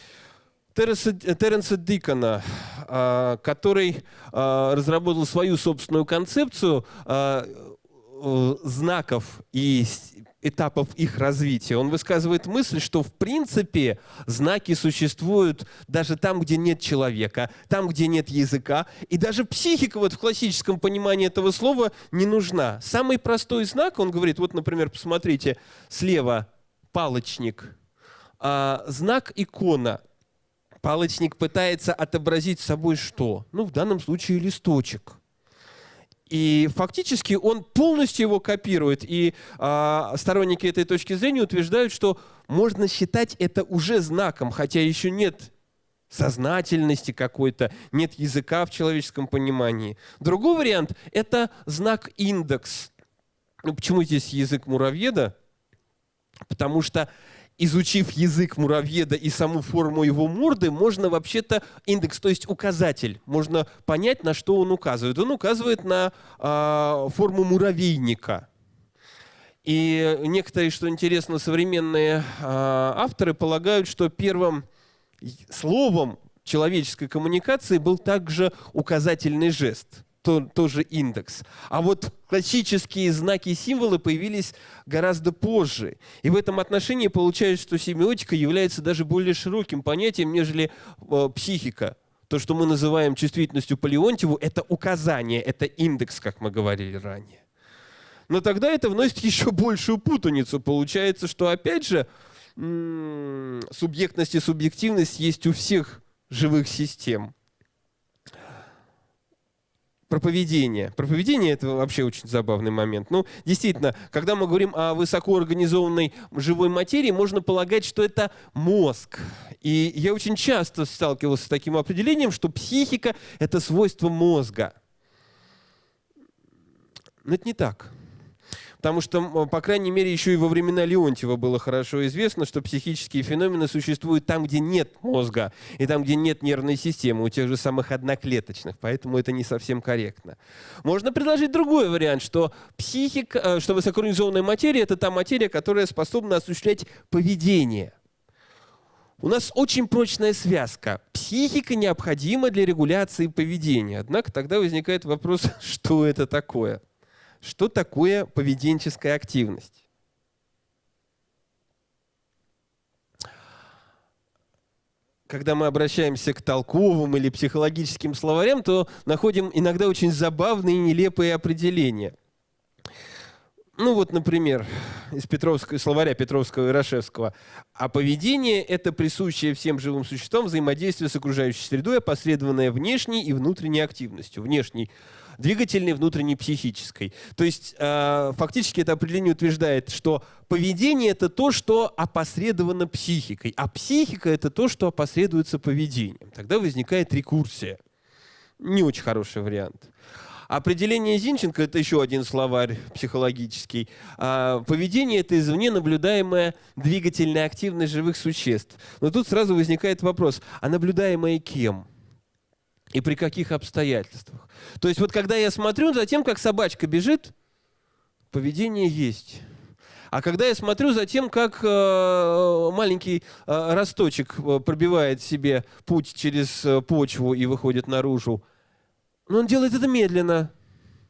Терренса, Терренса Дикона, а, который разработал свою собственную концепцию Э, знаков и этапов их развития. Он высказывает мысль, что в принципе знаки существуют даже там, где нет человека, там, где нет языка, и даже психика вот в классическом понимании этого слова не нужна. Самый простой знак, он говорит, вот, например, посмотрите, слева палочник, а, знак икона. Палочник пытается отобразить собой что? Ну, в данном случае листочек. И фактически он полностью его копирует. И а, сторонники этой точки зрения утверждают, что можно считать это уже знаком, хотя еще нет сознательности какой-то, нет языка в человеческом понимании. Другой вариант – это знак индекс. Ну, почему здесь язык муравьеда? Потому что изучив язык муравьеда и саму форму его морды, можно вообще-то индекс, то есть указатель, можно понять, на что он указывает. Он указывает на э, форму муравейника. И некоторые, что интересно, современные э, авторы полагают, что первым словом человеческой коммуникации был также указательный жест – то, тоже индекс. А вот классические знаки и символы появились гораздо позже. И в этом отношении получается, что семиотика является даже более широким понятием, нежели э, психика. То, что мы называем чувствительностью по это указание, это индекс, как мы говорили ранее. Но тогда это вносит еще большую путаницу. Получается, что опять же субъектность и субъективность есть у всех живых систем. Про поведение. Это вообще очень забавный момент. Ну, действительно, когда мы говорим о высокоорганизованной живой материи, можно полагать, что это мозг. И я очень часто сталкивался с таким определением, что психика – это свойство мозга. Но это не так. Потому что, по крайней мере, еще и во времена Леонтьева было хорошо известно, что психические феномены существуют там, где нет мозга, и там, где нет нервной системы, у тех же самых одноклеточных. Поэтому это не совсем корректно. Можно предложить другой вариант, что психика, э, что высокоорганизованная материя – это та материя, которая способна осуществлять поведение. У нас очень прочная связка. Психика необходима для регуляции поведения. Однако тогда возникает вопрос, что это такое? Что такое поведенческая активность? Когда мы обращаемся к толковым или психологическим словарям, то находим иногда очень забавные и нелепые определения. Ну вот, например, из Петровского, словаря Петровского и Рашевского. А поведение – это присущее всем живым существам взаимодействие с окружающей средой, опосредованное внешней и внутренней активностью. Внешней двигательной, внутренней, психической. То есть э, фактически это определение утверждает, что поведение – это то, что опосредовано психикой, а психика – это то, что опосредуется поведением. Тогда возникает рекурсия. Не очень хороший вариант. Определение Зинченко – это еще один словарь психологический. А, поведение – это извне наблюдаемая двигательная активность живых существ. Но тут сразу возникает вопрос, а наблюдаемая кем? И при каких обстоятельствах. То есть вот когда я смотрю за тем, как собачка бежит, поведение есть. А когда я смотрю за тем, как э, маленький э, росточек э, пробивает себе путь через э, почву и выходит наружу, но он делает это медленно.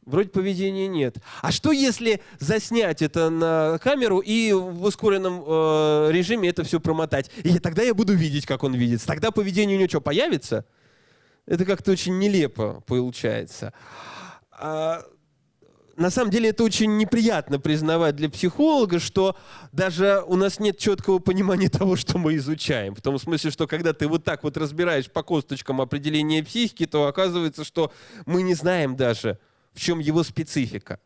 Вроде поведения нет. А что если заснять это на камеру и в ускоренном э, режиме это все промотать? И тогда я буду видеть, как он видит. Тогда поведение у него что, появится? Это как-то очень нелепо получается. А, на самом деле это очень неприятно признавать для психолога, что даже у нас нет четкого понимания того, что мы изучаем. В том смысле, что когда ты вот так вот разбираешь по косточкам определение психики, то оказывается, что мы не знаем даже, в чем его специфика.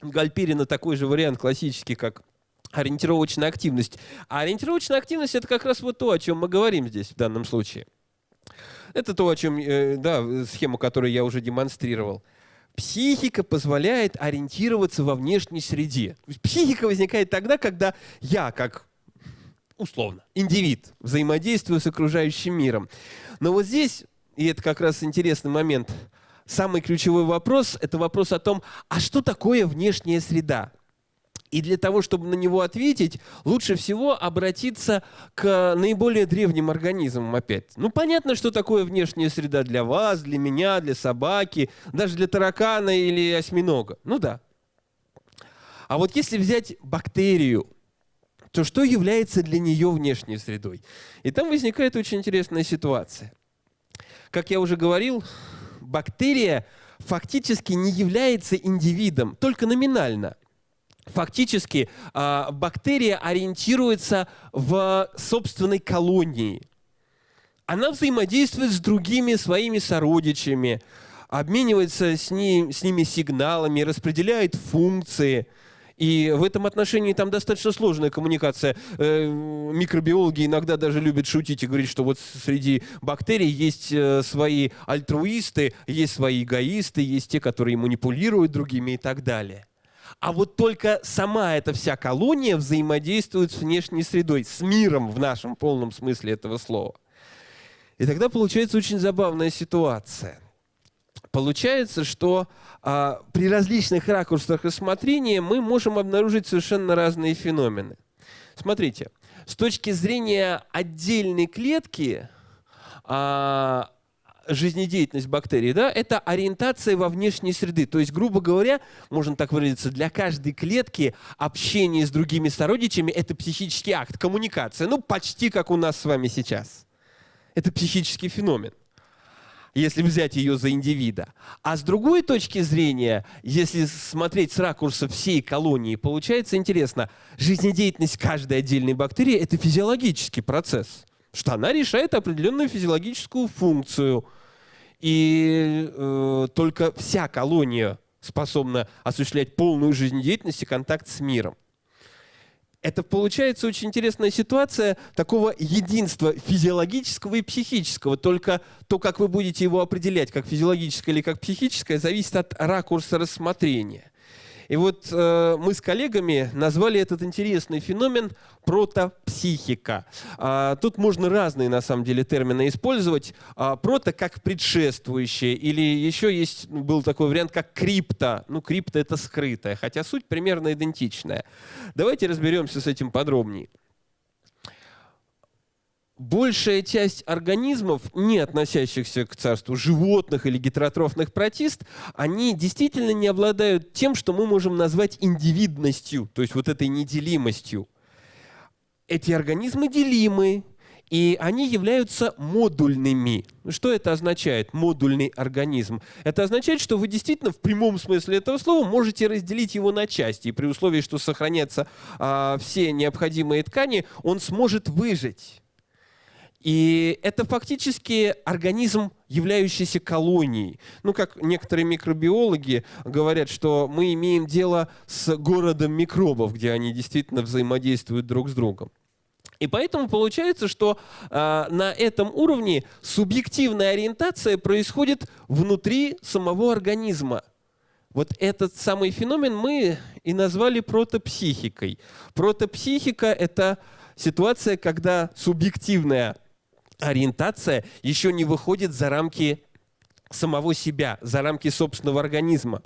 Гальперина такой же вариант классический, как ориентировочная активность. А ориентировочная активность это как раз вот то, о чем мы говорим здесь в данном случае. Это то, о чем, э, да, схему, которую я уже демонстрировал. Психика позволяет ориентироваться во внешней среде. Психика возникает тогда, когда я, как условно, индивид, взаимодействую с окружающим миром. Но вот здесь, и это как раз интересный момент, самый ключевой вопрос – это вопрос о том, а что такое внешняя среда? И для того, чтобы на него ответить, лучше всего обратиться к наиболее древним организмам опять. Ну, понятно, что такое внешняя среда для вас, для меня, для собаки, даже для таракана или осьминога. Ну да. А вот если взять бактерию, то что является для нее внешней средой? И там возникает очень интересная ситуация. Как я уже говорил, бактерия фактически не является индивидом, только номинально фактически э, бактерия ориентируется в собственной колонии. Она взаимодействует с другими своими сородичами, обменивается с, ним, с ними сигналами, распределяет функции. И в этом отношении там достаточно сложная коммуникация. Э, микробиологи иногда даже любят шутить и говорить, что вот среди бактерий есть э, свои альтруисты, есть свои эгоисты, есть те, которые манипулируют другими и так далее а вот только сама эта вся колония взаимодействует с внешней средой, с миром в нашем полном смысле этого слова. И тогда получается очень забавная ситуация. Получается, что а, при различных ракурсах рассмотрения мы можем обнаружить совершенно разные феномены. Смотрите, с точки зрения отдельной клетки, а, жизнедеятельность бактерий, да, это ориентация во внешней среды. То есть, грубо говоря, можно так выразиться, для каждой клетки общение с другими сородичами – это психический акт, коммуникация. Ну, почти как у нас с вами сейчас. Это психический феномен если взять ее за индивида. А с другой точки зрения, если смотреть с ракурса всей колонии, получается интересно, жизнедеятельность каждой отдельной бактерии – это физиологический процесс, что она решает определенную физиологическую функцию – и э, только вся колония способна осуществлять полную жизнедеятельность и контакт с миром. Это получается очень интересная ситуация такого единства физиологического и психического. Только то, как вы будете его определять, как физиологическое или как психическое, зависит от ракурса рассмотрения. И вот э, мы с коллегами назвали этот интересный феномен протопсихика. А, тут можно разные, на самом деле, термины использовать. А, прото как предшествующее, или еще есть, был такой вариант, как крипто. Ну, крипто — это скрытое, хотя суть примерно идентичная. Давайте разберемся с этим подробнее большая часть организмов, не относящихся к царству животных или гетеротрофных протист, они действительно не обладают тем, что мы можем назвать индивидностью, то есть вот этой неделимостью. Эти организмы делимы, и они являются модульными. Что это означает, модульный организм? Это означает, что вы действительно в прямом смысле этого слова можете разделить его на части. И при условии, что сохранятся а, все необходимые ткани, он сможет выжить. И это фактически организм, являющийся колонией. Ну, как некоторые микробиологи говорят, что мы имеем дело с городом микробов, где они действительно взаимодействуют друг с другом. И поэтому получается, что э, на этом уровне субъективная ориентация происходит внутри самого организма. Вот этот самый феномен мы и назвали протопсихикой. Протопсихика – это ситуация, когда субъективная ориентация еще не выходит за рамки самого себя, за рамки собственного организма.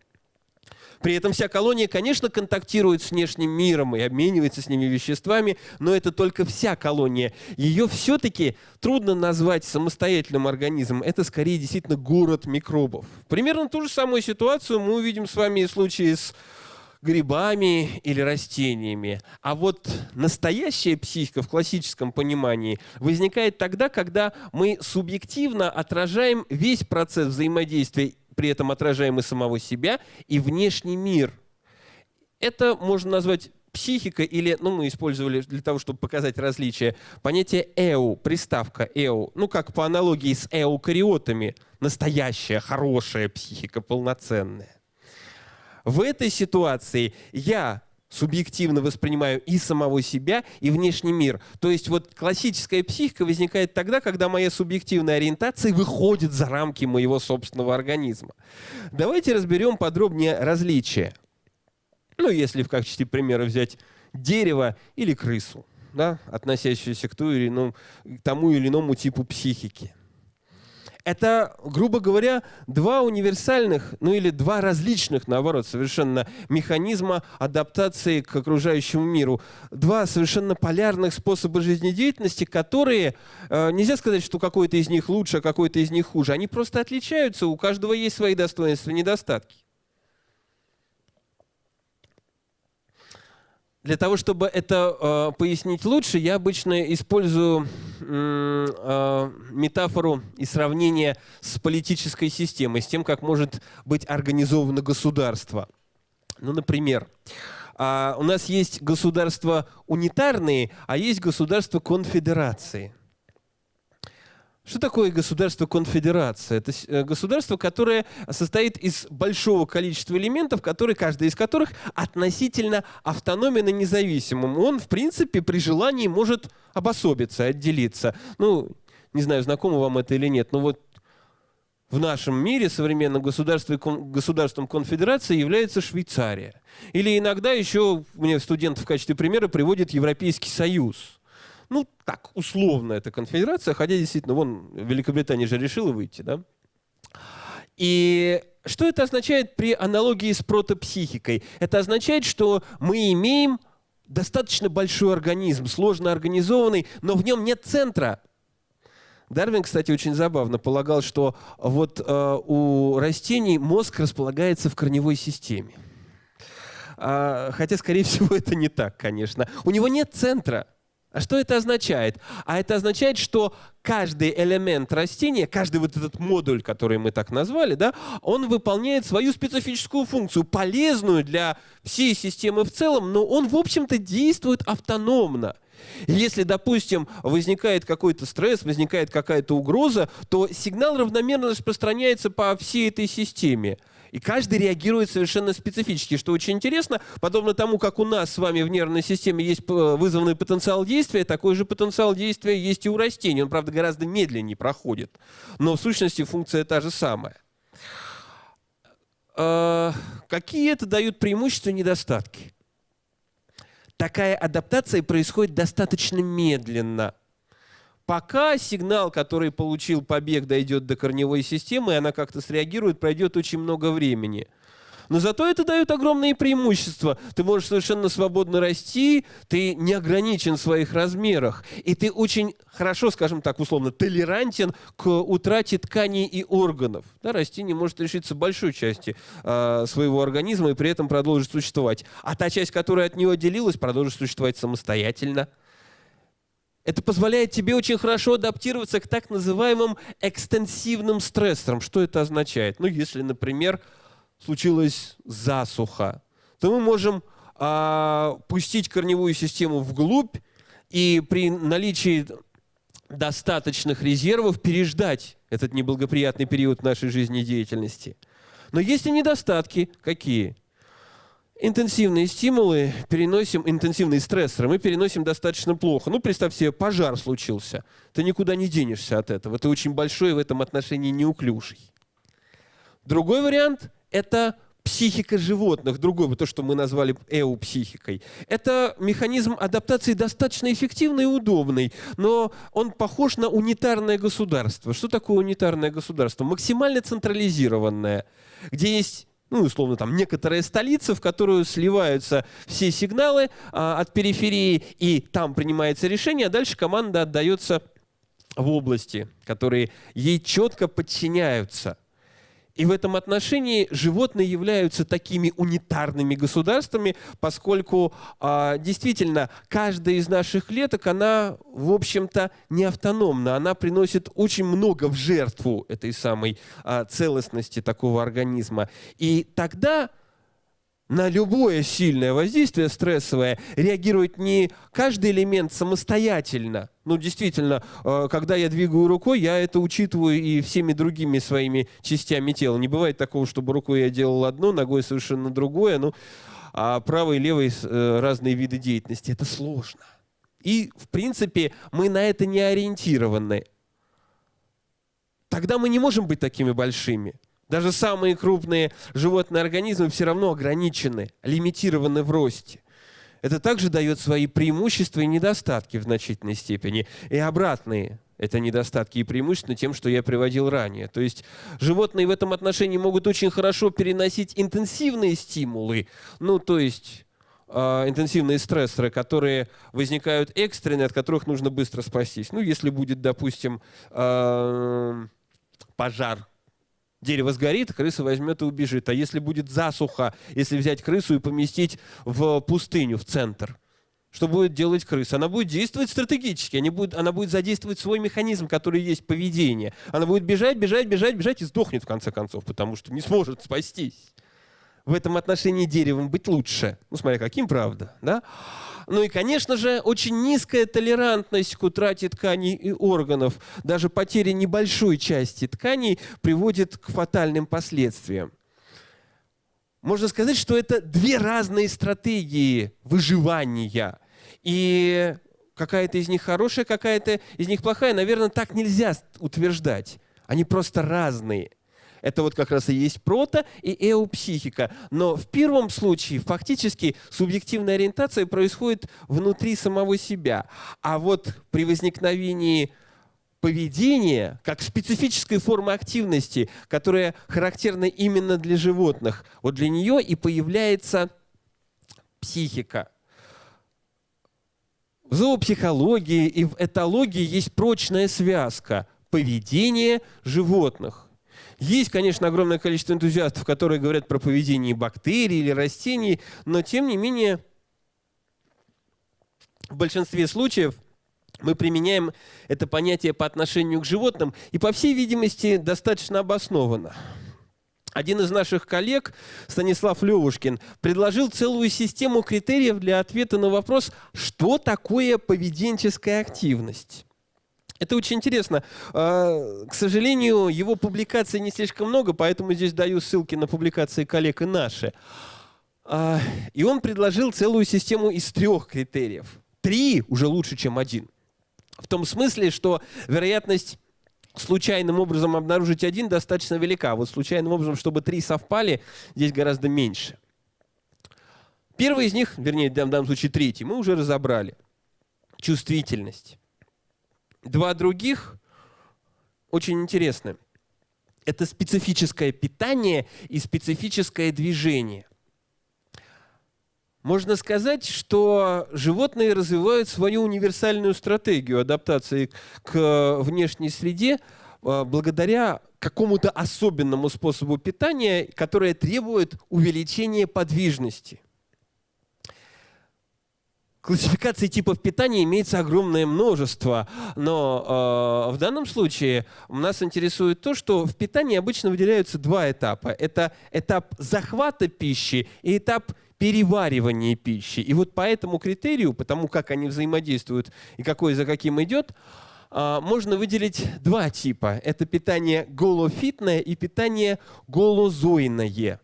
При этом вся колония, конечно, контактирует с внешним миром и обменивается с ними веществами, но это только вся колония. Ее все-таки трудно назвать самостоятельным организмом. Это скорее действительно город микробов. Примерно ту же самую ситуацию мы увидим с вами в случае с грибами или растениями. А вот настоящая психика в классическом понимании возникает тогда, когда мы субъективно отражаем весь процесс взаимодействия, при этом отражаем и самого себя, и внешний мир. Это можно назвать психика или, ну, мы использовали для того, чтобы показать различия, понятие «эу», приставка «эу», ну, как по аналогии с эукариотами, настоящая, хорошая психика, полноценная. В этой ситуации я субъективно воспринимаю и самого себя, и внешний мир. То есть вот классическая психика возникает тогда, когда моя субъективная ориентация выходит за рамки моего собственного организма. Давайте разберем подробнее различия. Ну, если в качестве примера взять дерево или крысу, да, относящуюся к, ту или иному, к тому или иному типу психики. Это, грубо говоря, два универсальных, ну или два различных, наоборот, совершенно механизма адаптации к окружающему миру. Два совершенно полярных способа жизнедеятельности, которые, э, нельзя сказать, что какой-то из них лучше, а какой-то из них хуже. Они просто отличаются, у каждого есть свои достоинства и недостатки. Для того, чтобы это э, пояснить лучше, я обычно использую э, метафору и сравнение с политической системой, с тем, как может быть организовано государство. Ну, например, э, у нас есть государства унитарные, а есть государства конфедерации – что такое государство-конфедерация? Это э, государство, которое состоит из большого количества элементов, которые, каждый из которых относительно автономен и независимым. Он, в принципе, при желании может обособиться, отделиться. Ну, не знаю, знакомо вам это или нет, но вот в нашем мире современном государством конфедерации является Швейцария. Или иногда еще, мне студент в качестве примера приводит Европейский Союз – ну, так, условно эта конфедерация, хотя действительно, вон, Великобритания же решила выйти, да? И что это означает при аналогии с протопсихикой? Это означает, что мы имеем достаточно большой организм, сложно организованный, но в нем нет центра. Дарвин, кстати, очень забавно полагал, что вот э, у растений мозг располагается в корневой системе. А, хотя, скорее всего, это не так, конечно. У него нет центра. А что это означает? А это означает, что каждый элемент растения, каждый вот этот модуль, который мы так назвали, да, он выполняет свою специфическую функцию, полезную для всей системы в целом, но он, в общем-то, действует автономно. Если, допустим, возникает какой-то стресс, возникает какая-то угроза, то сигнал равномерно распространяется по всей этой системе. И каждый реагирует совершенно специфически, что очень интересно. Подобно тому, как у нас с вами в нервной системе есть вызванный потенциал действия, такой же потенциал действия есть и у растений. Он, правда, гораздо медленнее проходит. Но в сущности функция та же самая. А, какие это дают преимущества и недостатки? Такая адаптация происходит достаточно медленно – Пока сигнал, который получил побег, дойдет до корневой системы, и она как-то среагирует, пройдет очень много времени. Но зато это дает огромные преимущества. Ты можешь совершенно свободно расти, ты не ограничен в своих размерах. И ты очень хорошо, скажем так, условно, толерантен к утрате тканей и органов. Да, растение может лишиться большой части э, своего организма и при этом продолжить существовать. А та часть, которая от него отделилась, продолжит существовать самостоятельно. Это позволяет тебе очень хорошо адаптироваться к так называемым экстенсивным стрессорам. Что это означает? Ну, если, например, случилась засуха, то мы можем а, пустить корневую систему вглубь и при наличии достаточных резервов переждать этот неблагоприятный период нашей жизнедеятельности. Но есть и недостатки. Какие? Интенсивные стимулы переносим, интенсивные стрессоры мы переносим достаточно плохо. Ну, представь себе, пожар случился. Ты никуда не денешься от этого. Ты очень большой в этом отношении неуклюжий. Другой вариант – это психика животных, другой, то, что мы назвали эупсихикой. Это механизм адаптации достаточно эффективный и удобный, но он похож на унитарное государство. Что такое унитарное государство? Максимально централизированное, где есть ну, условно, там, некоторая столица, в которую сливаются все сигналы а, от периферии, и там принимается решение, а дальше команда отдается в области, которые ей четко подчиняются – и в этом отношении животные являются такими унитарными государствами, поскольку а, действительно каждая из наших клеток, она, в общем-то, не автономна. Она приносит очень много в жертву этой самой а, целостности такого организма. И тогда на любое сильное воздействие стрессовое реагирует не каждый элемент самостоятельно. Ну, действительно, э, когда я двигаю рукой, я это учитываю и всеми другими своими частями тела. Не бывает такого, чтобы рукой я делал одно, ногой совершенно другое. Ну, а правой и левой э, разные виды деятельности. Это сложно. И, в принципе, мы на это не ориентированы. Тогда мы не можем быть такими большими. Даже самые крупные животные организмы все равно ограничены, лимитированы в росте. Это также дает свои преимущества и недостатки в значительной степени. И обратные это недостатки и преимущества тем, что я приводил ранее. То есть животные в этом отношении могут очень хорошо переносить интенсивные стимулы, ну то есть э, интенсивные стрессоры, которые возникают экстренные, от которых нужно быстро спастись. Ну если будет, допустим, э, пожар дерево сгорит, крыса возьмет и убежит. А если будет засуха, если взять крысу и поместить в пустыню, в центр, что будет делать крыса? Она будет действовать стратегически, она будет, она будет задействовать свой механизм, который есть поведение. Она будет бежать, бежать, бежать, бежать и сдохнет в конце концов, потому что не сможет спастись. В этом отношении деревом быть лучше. Ну, смотря каким, правда, да? Ну и, конечно же, очень низкая толерантность к утрате тканей и органов. Даже потеря небольшой части тканей приводит к фатальным последствиям. Можно сказать, что это две разные стратегии выживания. И какая-то из них хорошая, какая-то из них плохая. Наверное, так нельзя утверждать. Они просто разные. Это вот как раз и есть прото и эопсихика. Но в первом случае фактически субъективная ориентация происходит внутри самого себя. А вот при возникновении поведения как специфической формы активности, которая характерна именно для животных, вот для нее и появляется психика. В зоопсихологии и в этологии есть прочная связка поведения животных. Есть, конечно, огромное количество энтузиастов, которые говорят про поведение бактерий или растений, но тем не менее в большинстве случаев мы применяем это понятие по отношению к животным и, по всей видимости, достаточно обоснованно. один из наших коллег, Станислав Левушкин, предложил целую систему критериев для ответа на вопрос, что такое поведенческая активность. Это очень интересно. А, к сожалению, его публикаций не слишком много, поэтому здесь даю ссылки на публикации коллег и наши. А, и он предложил целую систему из трех критериев. Три уже лучше, чем один. В том смысле, что вероятность случайным образом обнаружить один достаточно велика. Вот случайным образом, чтобы три совпали, здесь гораздо меньше. Первый из них, вернее, в данном случае третий, мы уже разобрали. Чувствительность. Два других очень интересны. Это специфическое питание и специфическое движение. Можно сказать, что животные развивают свою универсальную стратегию адаптации к внешней среде а, благодаря какому-то особенному способу питания, которое требует увеличения подвижности. Классификаций типов питания имеется огромное множество, но э, в данном случае нас интересует то, что в питании обычно выделяются два этапа. Это этап захвата пищи и этап переваривания пищи. И вот по этому критерию, по тому, как они взаимодействуют и какой за каким идет, э, можно выделить два типа. Это питание голофитное и питание голозойное.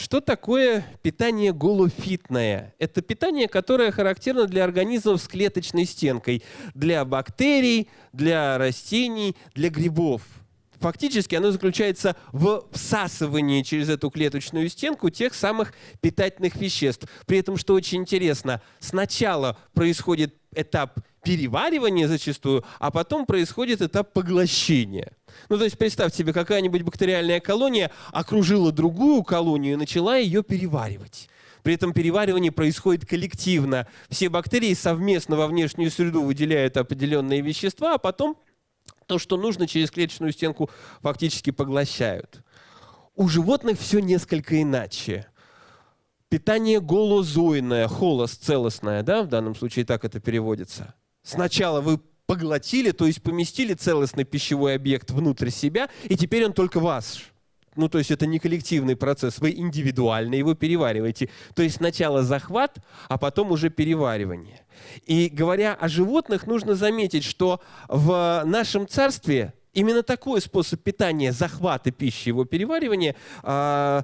Что такое питание голофитное? Это питание, которое характерно для организмов с клеточной стенкой, для бактерий, для растений, для грибов. Фактически оно заключается в всасывании через эту клеточную стенку тех самых питательных веществ. При этом, что очень интересно, сначала происходит этап переваривания зачастую, а потом происходит этап поглощения. Ну, то есть представьте себе, какая-нибудь бактериальная колония окружила другую колонию и начала ее переваривать. При этом переваривание происходит коллективно. Все бактерии совместно во внешнюю среду выделяют определенные вещества, а потом то, что нужно, через клеточную стенку фактически поглощают. У животных все несколько иначе. Питание голозойное, холос целостное, да, в данном случае так это переводится. Сначала вы поглотили, то есть поместили целостный пищевой объект внутрь себя, и теперь он только ваш. Ну, то есть это не коллективный процесс, вы индивидуально его перевариваете. То есть сначала захват, а потом уже переваривание. И говоря о животных, нужно заметить, что в нашем царстве именно такой способ питания, захвата пищи, его переваривания, э,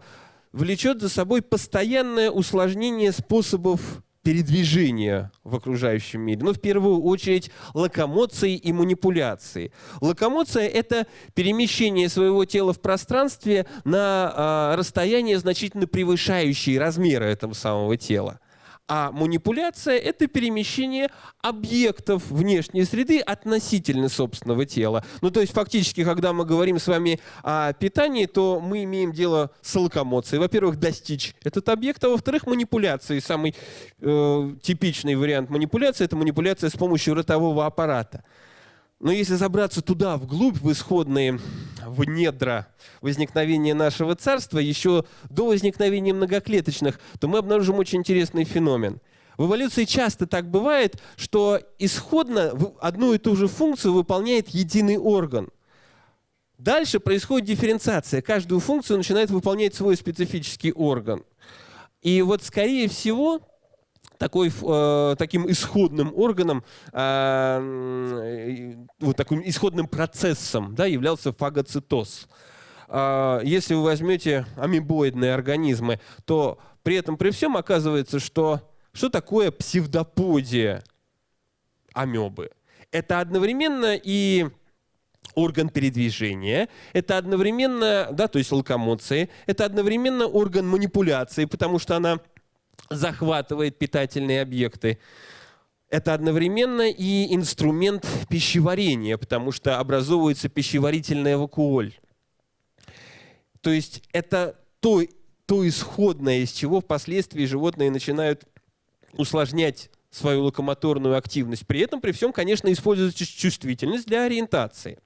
влечет за собой постоянное усложнение способов передвижения в окружающем мире. Ну, в первую очередь, локомоции и манипуляции. Локомоция – это перемещение своего тела в пространстве на э, расстояние, значительно превышающее размеры этого самого тела. А манипуляция – это перемещение объектов внешней среды относительно собственного тела. Ну, то есть, фактически, когда мы говорим с вами о питании, то мы имеем дело с локомоцией. Во-первых, достичь этот объект, а во-вторых, манипуляции. Самый э, типичный вариант манипуляции – это манипуляция с помощью ротового аппарата. Но если забраться туда, вглубь, в исходные, в недра возникновения нашего царства, еще до возникновения многоклеточных, то мы обнаружим очень интересный феномен. В эволюции часто так бывает, что исходно одну и ту же функцию выполняет единый орган. Дальше происходит дифференциация. Каждую функцию начинает выполнять свой специфический орган. И вот, скорее всего, такой, э, таким исходным органом, э, вот таким исходным процессом да, являлся фагоцитоз. Э, если вы возьмете амебоидные организмы, то при этом при всем оказывается, что что такое псевдоподия амебы? Это одновременно и орган передвижения, это одновременно, да, то есть локомоции, это одновременно орган манипуляции, потому что она захватывает питательные объекты. Это одновременно и инструмент пищеварения, потому что образовывается пищеварительная вакуоль. То есть это то, то исходное, из чего впоследствии животные начинают усложнять свою локомоторную активность. При этом, при всем, конечно, используется чувствительность для ориентации.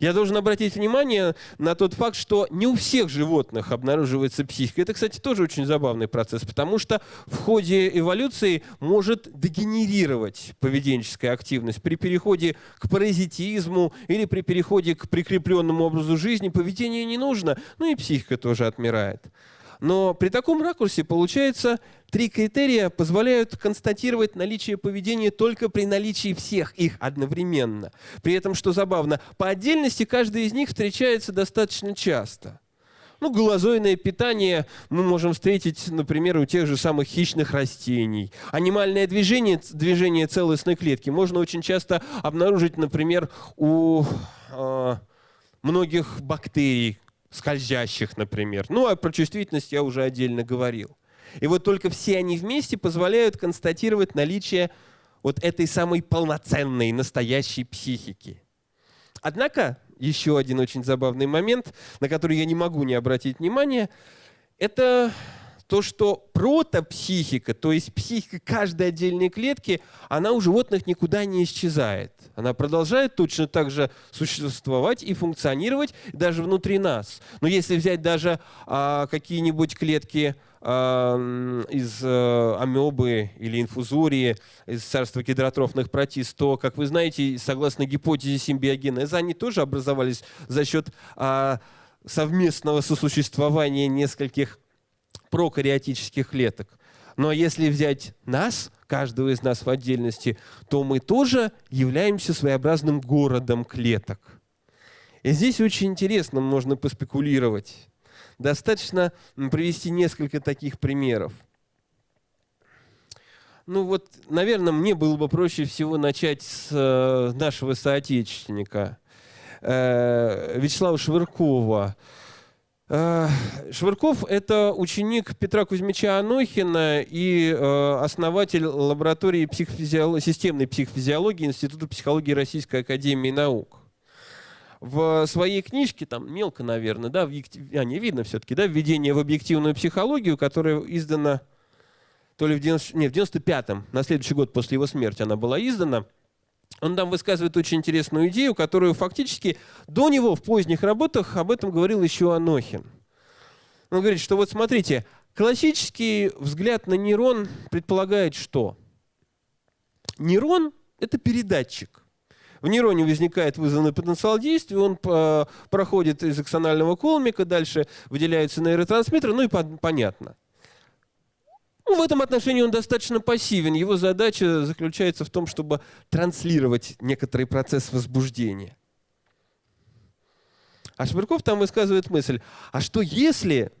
Я должен обратить внимание на тот факт, что не у всех животных обнаруживается психика. Это, кстати, тоже очень забавный процесс, потому что в ходе эволюции может дегенерировать поведенческая активность. При переходе к паразитизму или при переходе к прикрепленному образу жизни поведение не нужно, ну и психика тоже отмирает. Но при таком ракурсе получается три критерия позволяют констатировать наличие поведения только при наличии всех их одновременно. При этом, что забавно, по отдельности каждый из них встречается достаточно часто. Ну, голозойное питание мы можем встретить, например, у тех же самых хищных растений. Анимальное движение, движение целостной клетки можно очень часто обнаружить, например, у э, многих бактерий, скользящих, например. Ну, а про чувствительность я уже отдельно говорил. И вот только все они вместе позволяют констатировать наличие вот этой самой полноценной, настоящей психики. Однако, еще один очень забавный момент, на который я не могу не обратить внимания, это то, что протопсихика, то есть психика каждой отдельной клетки, она у животных никуда не исчезает. Она продолжает точно так же существовать и функционировать даже внутри нас. Но если взять даже а, какие-нибудь клетки а, из а, амебы или инфузории, из царства гидротрофных протист, то, как вы знаете, согласно гипотезе симбиогенеза, они тоже образовались за счет а, совместного сосуществования нескольких прокариотических клеток. Но если взять нас, каждого из нас в отдельности, то мы тоже являемся своеобразным городом клеток. И здесь очень интересно можно поспекулировать. Достаточно привести несколько таких примеров. Ну вот, наверное, мне было бы проще всего начать с э, нашего соотечественника э, Вячеслава Швыркова. Э, Швырков – это ученик Петра Кузьмича Анохина и э, основатель лаборатории психофизиолог... системной психофизиологии Института психологии Российской Академии Наук. В своей книжке, там мелко, наверное, да, в... а, не видно все-таки, да, «Введение в объективную психологию», которая издана то ли в, 90... не, в 95-м, на следующий год после его смерти она была издана – он там высказывает очень интересную идею, которую фактически до него в поздних работах об этом говорил еще Анохин. Он говорит, что вот смотрите, классический взгляд на нейрон предполагает что? Нейрон – это передатчик. В нейроне возникает вызванный потенциал действия, он проходит из аксонального колмика, дальше выделяются нейротрансмиттеры, ну и понятно – ну, в этом отношении он достаточно пассивен. Его задача заключается в том, чтобы транслировать некоторый процесс возбуждения. А Швырков там высказывает мысль, а что если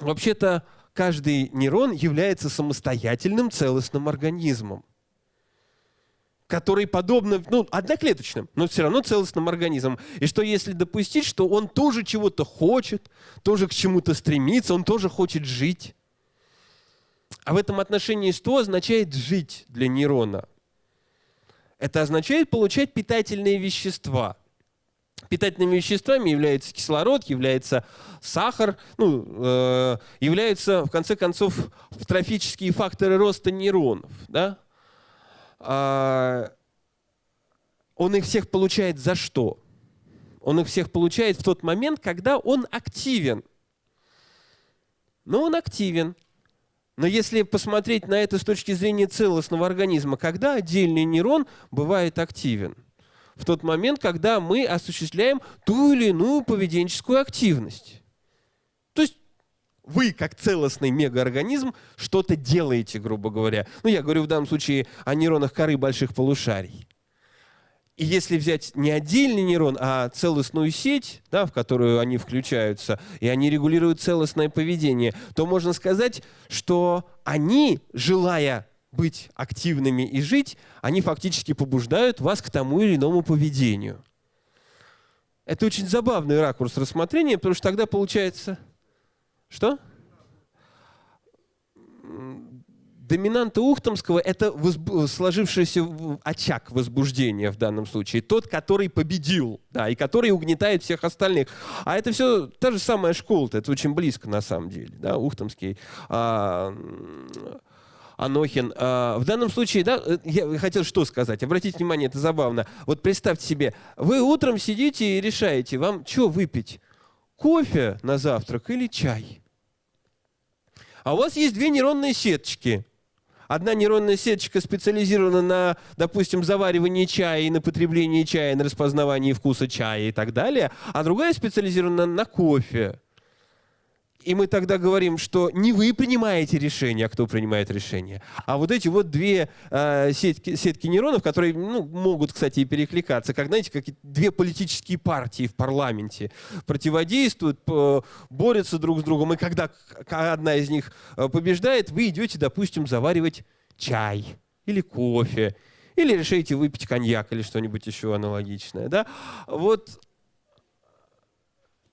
вообще-то каждый нейрон является самостоятельным целостным организмом, который подобно, ну, одноклеточным, но все равно целостным организмом. И что если допустить, что он тоже чего-то хочет, тоже к чему-то стремится, он тоже хочет жить. А в этом отношении что означает жить для нейрона? Это означает получать питательные вещества. Питательными веществами является кислород, является сахар, ну, э, являются, в конце концов, трофические факторы роста нейронов. Да? А, он их всех получает за что? Он их всех получает в тот момент, когда он активен. Но он активен. Но если посмотреть на это с точки зрения целостного организма, когда отдельный нейрон бывает активен? В тот момент, когда мы осуществляем ту или иную поведенческую активность. То есть вы, как целостный мегаорганизм, что-то делаете, грубо говоря. Ну, я говорю в данном случае о нейронах коры больших полушарий. И если взять не отдельный нейрон, а целостную сеть, да, в которую они включаются, и они регулируют целостное поведение, то можно сказать, что они, желая быть активными и жить, они фактически побуждают вас к тому или иному поведению. Это очень забавный ракурс рассмотрения, потому что тогда получается... Что? Доминанта Ухтомского – это возб... сложившийся очаг возбуждения в данном случае. Тот, который победил, да, и который угнетает всех остальных. А это все та же самая школа, это очень близко на самом деле. Да, Ухтомский. А, Анохин. А, в данном случае, да, э, я хотел что сказать. Обратите внимание, это забавно. Вот представьте себе, вы утром сидите и решаете, вам что выпить? Кофе на завтрак или чай? А у вас есть две нейронные сеточки. Одна нейронная сеточка специализирована на, допустим, заваривании чая и на потреблении чая, на распознавании вкуса чая и так далее, а другая специализирована на кофе. И мы тогда говорим, что не вы принимаете решение, а кто принимает решение, а вот эти вот две э, сетки, сетки нейронов, которые ну, могут, кстати, и перекликаться, как, знаете, как две политические партии в парламенте противодействуют, борются друг с другом, и когда одна из них э, побеждает, вы идете, допустим, заваривать чай или кофе, или решаете выпить коньяк или что-нибудь еще аналогичное. Да? Вот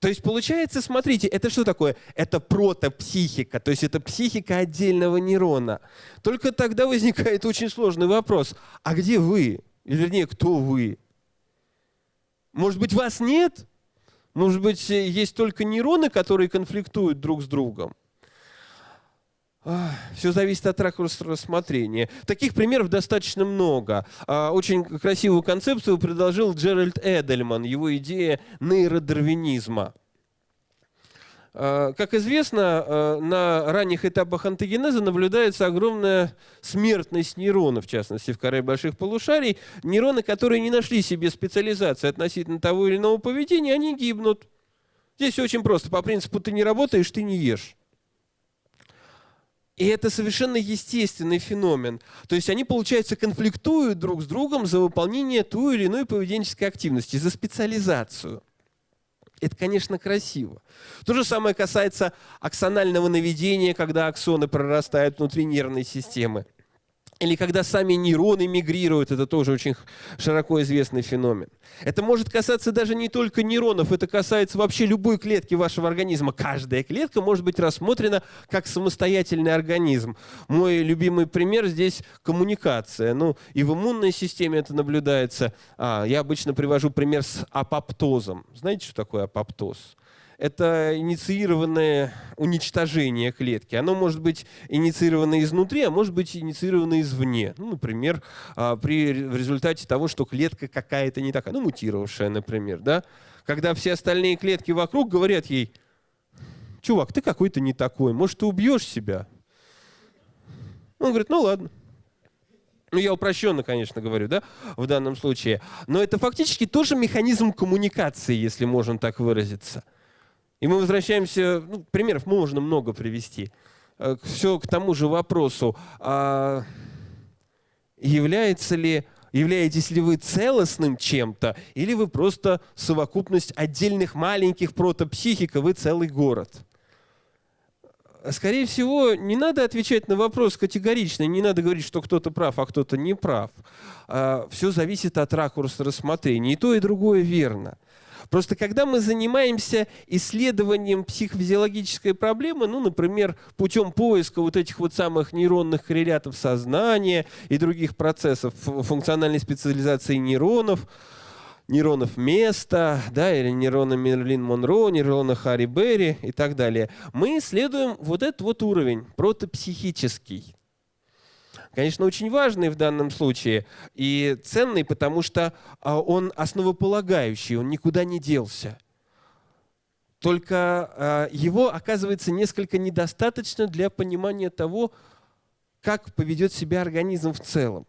то есть получается, смотрите, это что такое? Это протопсихика, то есть это психика отдельного нейрона. Только тогда возникает очень сложный вопрос. А где вы? Или, вернее, кто вы? Может быть, вас нет? Может быть, есть только нейроны, которые конфликтуют друг с другом? Все зависит от ракурса рассмотрения. Таких примеров достаточно много. А, очень красивую концепцию предложил Джеральд Эдельман, его идея нейродарвинизма. А, как известно, а, на ранних этапах антогенеза наблюдается огромная смертность нейронов, в частности, в коре больших полушарий. Нейроны, которые не нашли себе специализации относительно того или иного поведения, они гибнут. Здесь все очень просто. По принципу «ты не работаешь, ты не ешь». И это совершенно естественный феномен. То есть они, получается, конфликтуют друг с другом за выполнение той или иной поведенческой активности, за специализацию. Это, конечно, красиво. То же самое касается аксонального наведения, когда аксоны прорастают внутри нервной системы. Или когда сами нейроны мигрируют, это тоже очень широко известный феномен. Это может касаться даже не только нейронов, это касается вообще любой клетки вашего организма. Каждая клетка может быть рассмотрена как самостоятельный организм. Мой любимый пример здесь коммуникация. Ну, и в иммунной системе это наблюдается. А, я обычно привожу пример с апоптозом. Знаете, что такое апоптоз? Это инициированное уничтожение клетки. Оно может быть инициировано изнутри, а может быть инициировано извне. Ну, например, а, при, в результате того, что клетка какая-то не такая, ну, мутировавшая, например. Да? Когда все остальные клетки вокруг говорят ей, чувак, ты какой-то не такой, может, ты убьешь себя? Он говорит, ну ладно. Ну, я упрощенно, конечно, говорю, да, в данном случае. Но это фактически тоже механизм коммуникации, если можно так выразиться. И мы возвращаемся, ну, примеров можно много привести. Э, Все к тому же вопросу, а является ли, являетесь ли вы целостным чем-то, или вы просто совокупность отдельных маленьких протопсихик, и вы целый город? Скорее всего, не надо отвечать на вопрос категорично, не надо говорить, что кто-то прав, а кто-то не прав. А, Все зависит от ракурса рассмотрения. И то, и другое верно. Просто когда мы занимаемся исследованием психофизиологической проблемы, ну, например, путем поиска вот этих вот самых нейронных коррелятов сознания и других процессов функциональной специализации нейронов, нейронов места, да, или нейрона Мерлин Монро, нейрона Харри Берри и так далее, мы исследуем вот этот вот уровень, протопсихический конечно, очень важный в данном случае и ценный, потому что а, он основополагающий, он никуда не делся. Только а, его, оказывается, несколько недостаточно для понимания того, как поведет себя организм в целом.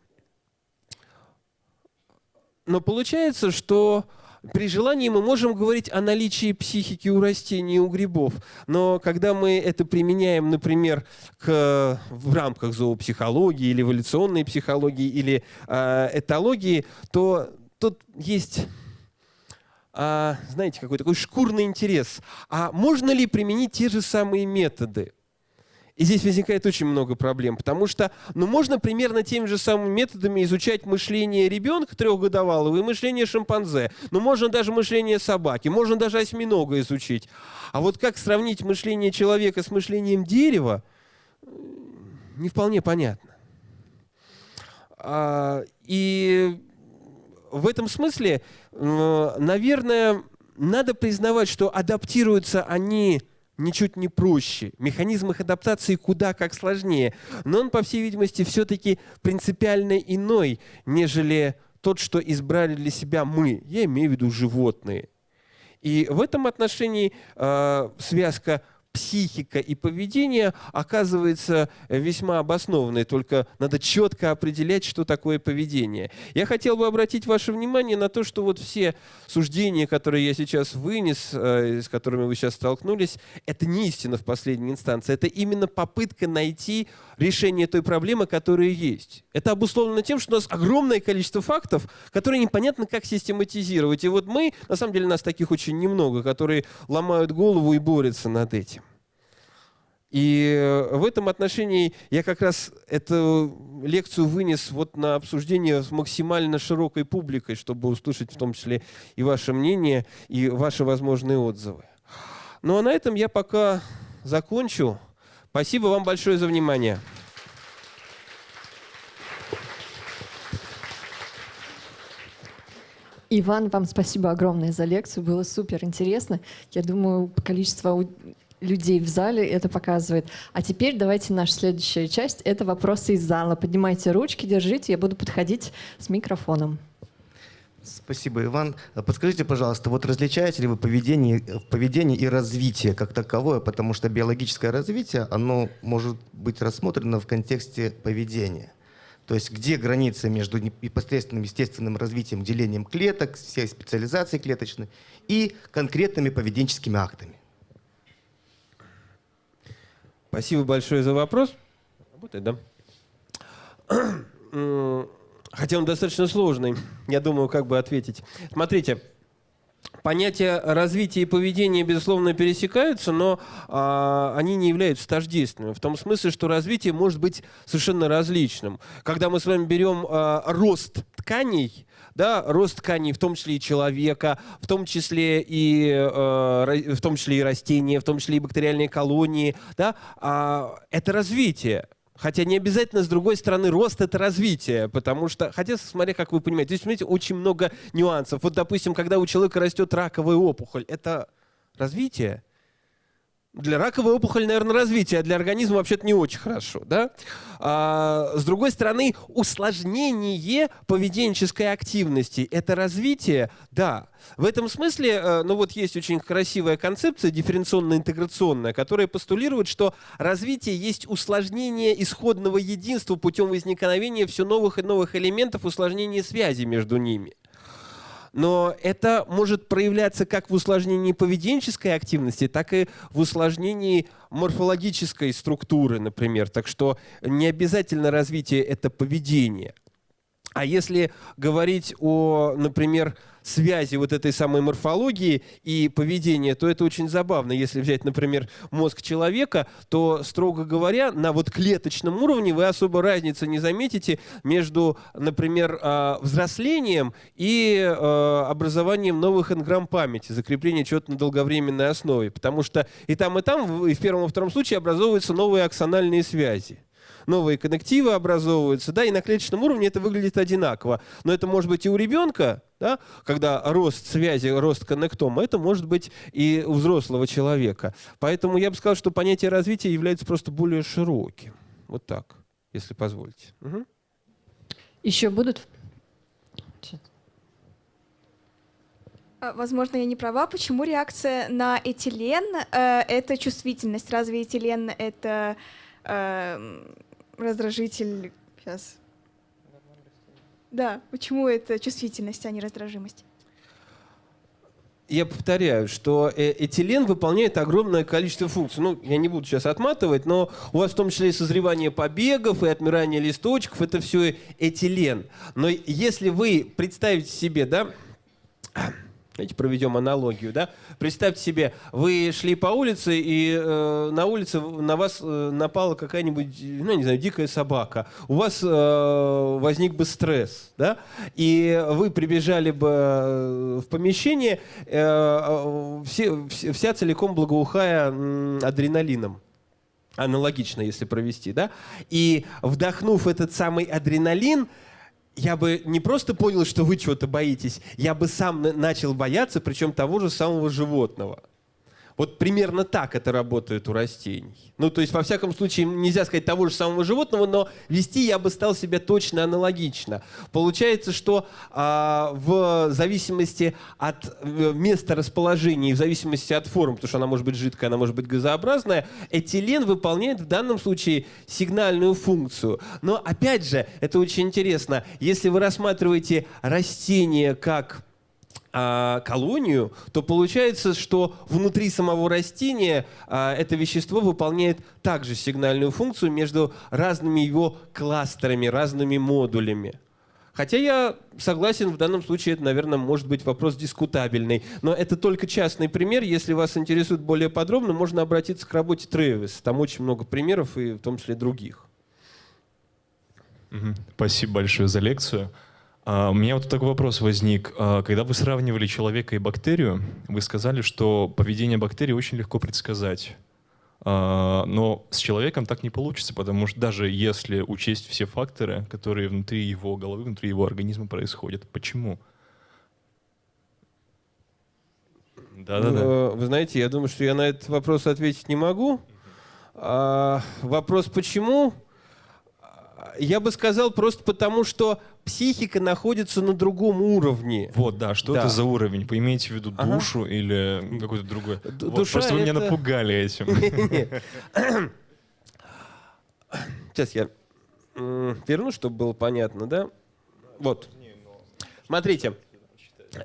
Но получается, что при желании мы можем говорить о наличии психики у растений и у грибов, но когда мы это применяем, например, к, в рамках зоопсихологии или эволюционной психологии или э, этологии, то тут есть а, знаете, какой такой шкурный интерес. А можно ли применить те же самые методы? И здесь возникает очень много проблем, потому что ну, можно примерно теми же самыми методами изучать мышление ребенка трехгодовалого и мышление шимпанзе. Но можно даже мышление собаки, можно даже осьминога изучить. А вот как сравнить мышление человека с мышлением дерева, не вполне понятно. А, и в этом смысле, наверное, надо признавать, что адаптируются они ничуть не проще. Механизм их адаптации куда как сложнее. Но он, по всей видимости, все-таки принципиально иной, нежели тот, что избрали для себя мы. Я имею в виду животные. И в этом отношении э, связка психика и поведение оказывается весьма обоснованной, только надо четко определять, что такое поведение. Я хотел бы обратить ваше внимание на то, что вот все суждения, которые я сейчас вынес, э, с которыми вы сейчас столкнулись, это не истина в последней инстанции, это именно попытка найти решение той проблемы, которая есть. Это обусловлено тем, что у нас огромное количество фактов, которые непонятно как систематизировать. И вот мы, на самом деле нас таких очень немного, которые ломают голову и борются над этим. И э, в этом отношении я как раз эту лекцию вынес вот на обсуждение с максимально широкой публикой, чтобы услышать в том числе и ваше мнение, и ваши возможные отзывы. Ну а на этом я пока закончу. Спасибо вам большое за внимание. Иван, вам спасибо огромное за лекцию. Было супер интересно. Я думаю, количество людей в зале это показывает. А теперь давайте наша следующая часть. Это вопросы из зала. Поднимайте ручки, держите, я буду подходить с микрофоном. Спасибо, Иван. Подскажите, пожалуйста, вот различаете ли вы поведение, поведение и развитие как таковое, потому что биологическое развитие, оно может быть рассмотрено в контексте поведения. То есть где граница между непосредственным естественным развитием, делением клеток, всей специализацией клеточной и конкретными поведенческими актами? Спасибо большое за вопрос. Работает, да? Хотя он достаточно сложный. Я думаю, как бы ответить. Смотрите, понятия развития и поведения, безусловно, пересекаются, но а, они не являются тождественными. В том смысле, что развитие может быть совершенно различным. Когда мы с вами берем а, рост тканей, да, рост тканей, в том числе и человека, в том числе и, э, в том числе и растения, в том числе и бактериальные колонии, да, а, это развитие. Хотя не обязательно, с другой стороны, рост — это развитие, потому что, хотя, смотря как вы понимаете, здесь, смотрите, очень много нюансов. Вот, допустим, когда у человека растет раковая опухоль, это развитие? Для раковой опухоли, наверное, развитие, а для организма вообще-то не очень хорошо. Да? А, с другой стороны, усложнение поведенческой активности – это развитие? Да. В этом смысле, э, ну вот есть очень красивая концепция дифференционно-интеграционная, которая постулирует, что развитие есть усложнение исходного единства путем возникновения все новых и новых элементов, усложнения связи между ними но это может проявляться как в усложнении поведенческой активности, так и в усложнении морфологической структуры, например. Так что не обязательно развитие – это поведение. А если говорить о, например, связи вот этой самой морфологии и поведения, то это очень забавно. Если взять, например, мозг человека, то, строго говоря, на вот клеточном уровне вы особо разницы не заметите между, например, а, взрослением и а, образованием новых энграмм памяти, закрепление чего-то на долговременной основе. Потому что и там, и там, и в первом и втором случае образовываются новые аксональные связи новые коннективы образовываются, да, и на клеточном уровне это выглядит одинаково. Но это может быть и у ребенка, да, когда рост связи, рост коннектома, это может быть и у взрослого человека. Поэтому я бы сказал, что понятие развития является просто более широким. Вот так, если позволите. Угу. Еще будут? А, возможно, я не права. Почему реакция на этилен э, — это чувствительность? Разве этилен — это э, раздражитель... Сейчас. Да, почему это чувствительность, а не раздражимость? я повторяю, что э, этилен выполняет огромное количество функций. Ну, я не буду сейчас отматывать, но у вас в том числе и созревание побегов, и отмирание листочков, это все этилен. Но если вы представите себе, да, Давайте проведем аналогию. Да? Представьте себе, вы шли по улице, и э, на улице на вас э, напала какая-нибудь, ну, не знаю, дикая собака. У вас э, возник бы стресс, да? и вы прибежали бы э, в помещение, э, все, вся целиком благоухая адреналином аналогично, если провести, да, и вдохнув этот самый адреналин, я бы не просто понял, что вы чего-то боитесь, я бы сам начал бояться, причем того же самого животного. Вот примерно так это работает у растений. Ну, то есть, во всяком случае, нельзя сказать того же самого животного, но вести я бы стал себя точно аналогично. Получается, что а, в зависимости от э, места расположения и в зависимости от форм, потому что она может быть жидкая, она может быть газообразная, этилен выполняет в данном случае сигнальную функцию. Но, опять же, это очень интересно. Если вы рассматриваете растение как а, колонию, то получается, что внутри самого растения а, это вещество выполняет также сигнальную функцию между разными его кластерами, разными модулями. Хотя я согласен, в данном случае это, наверное, может быть вопрос дискутабельный. Но это только частный пример. Если вас интересует более подробно, можно обратиться к работе Тревис. Там очень много примеров, и в том числе других. Спасибо большое за лекцию. А, у меня вот такой вопрос возник. А, когда вы сравнивали человека и бактерию, вы сказали, что поведение бактерии очень легко предсказать. А, но с человеком так не получится, потому что даже если учесть все факторы, которые внутри его головы, внутри его организма происходят, почему? Да-да-да. Э, вы знаете, я думаю, что я на этот вопрос ответить не могу. А, вопрос почему? Я бы сказал просто потому, что психика находится на другом уровне. Вот, да, что да. это за уровень? Вы имеете в виду душу ага. или какой-то другой? Д вот, просто вы это... меня напугали этим. Сейчас я верну, чтобы было понятно, да? Вот. Смотрите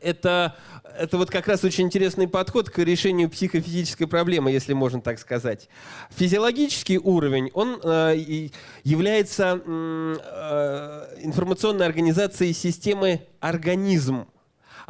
это, это вот как раз очень интересный подход к решению психофизической проблемы, если можно так сказать. Физиологический уровень, он э, является э, информационной организацией системы организм.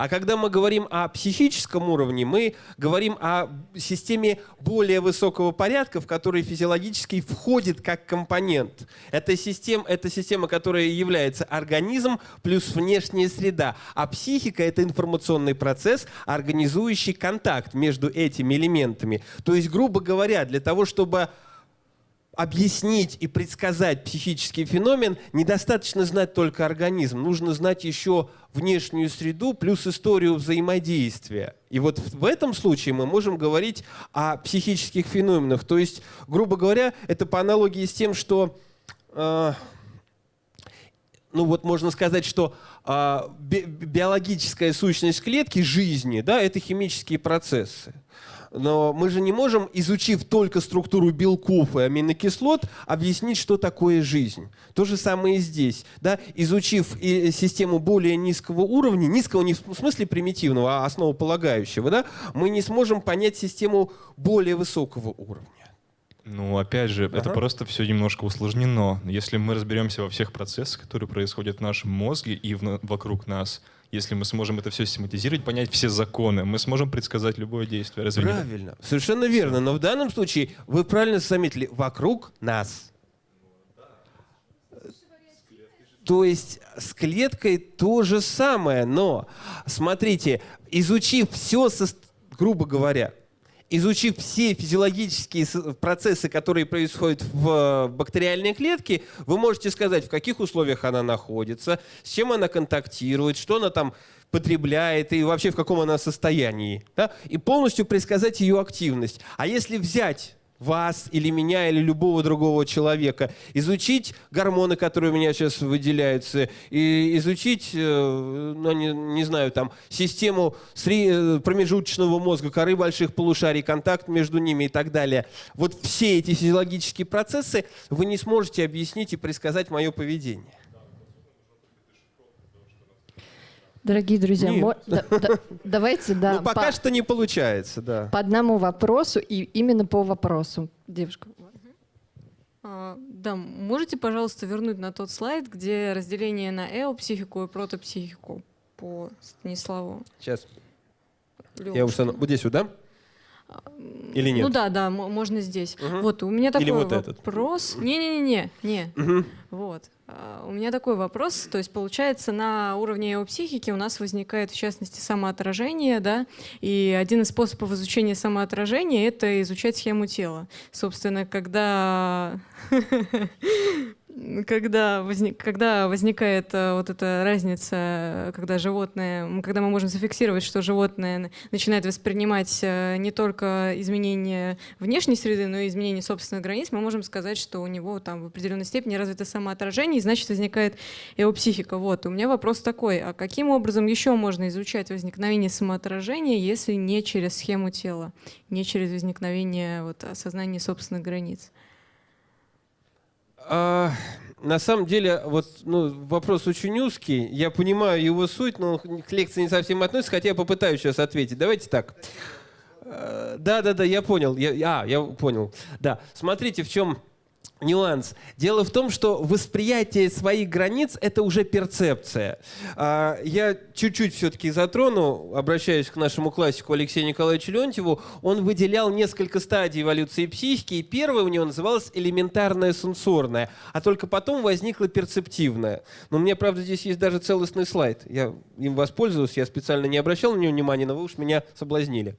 А когда мы говорим о психическом уровне, мы говорим о системе более высокого порядка, в которой физиологически входит как компонент. Это система, это система, которая является организм плюс внешняя среда. А психика — это информационный процесс, организующий контакт между этими элементами. То есть, грубо говоря, для того, чтобы объяснить и предсказать психический феномен, недостаточно знать только организм. Нужно знать еще внешнюю среду плюс историю взаимодействия. И вот в этом случае мы можем говорить о психических феноменах. То есть, грубо говоря, это по аналогии с тем, что... Э, ну вот можно сказать, что э, би биологическая сущность клетки жизни, да, это химические процессы. Но мы же не можем, изучив только структуру белков и аминокислот, объяснить, что такое жизнь. То же самое и здесь. Да? Изучив и систему более низкого уровня, низкого не в смысле примитивного, а основополагающего, да, мы не сможем понять систему более высокого уровня. Ну, опять же, ага. это просто все немножко усложнено. Если мы разберемся во всех процессах, которые происходят в нашем мозге и в, вокруг нас, если мы сможем это все систематизировать, понять все законы, мы сможем предсказать любое действие. Разве правильно, нет? совершенно верно. Но в данном случае вы правильно заметили, вокруг нас. То есть с клеткой то же самое, но смотрите, изучив все, грубо говоря, изучив все физиологические процессы, которые происходят в бактериальной клетке, вы можете сказать, в каких условиях она находится, с чем она контактирует, что она там потребляет и вообще в каком она состоянии. Да? И полностью предсказать ее активность. А если взять вас или меня или любого другого человека, изучить гормоны, которые у меня сейчас выделяются, и изучить, э, ну, не, не знаю, там, систему э, промежуточного мозга, коры больших полушарий, контакт между ними и так далее. Вот все эти физиологические процессы вы не сможете объяснить и предсказать мое поведение. Дорогие друзья, мо- да, да, давайте, да. Ну, пока по, что не получается, да. По одному вопросу и именно по вопросу. Девушка. А, да, можете, пожалуйста, вернуть на тот слайд, где разделение на эопсихику и протопсихику по Станиславу? Сейчас. Я устану. Вот здесь вот, да? Или нет? Ну да, да, можно здесь. Угу. Вот, у меня такой Или вот вопрос. Не-не-не, не. Угу. Вот. А, у меня такой вопрос, то есть получается на уровне его психики у нас возникает в частности самоотражение, да, и один из способов изучения самоотражения — это изучать схему тела. Собственно, когда когда, возник, когда возникает э, вот эта разница, когда животное, когда мы можем зафиксировать, что животное начинает воспринимать э, не только изменения внешней среды, но и изменения собственных границ, мы можем сказать, что у него там в определенной степени развито самоотражение, и значит возникает его психика. Вот. У меня вопрос такой, а каким образом еще можно изучать возникновение самоотражения, если не через схему тела, не через возникновение вот, осознания собственных границ? А, на самом деле, вот ну, вопрос очень узкий. Я понимаю его суть, но к лекции не совсем относится, хотя я попытаюсь сейчас ответить. Давайте так. А, да, да, да, я понял. Я, а, я понял. Да. Смотрите, в чем нюанс. Дело в том, что восприятие своих границ — это уже перцепция. А, я чуть-чуть все-таки затрону, обращаясь к нашему классику Алексею Николаевичу Леонтьеву, он выделял несколько стадий эволюции психики, и первая у него называлась элементарная сенсорная, а только потом возникла перцептивная. Но у меня, правда, здесь есть даже целостный слайд. Я им воспользовался, я специально не обращал на него внимания, но вы уж меня соблазнили.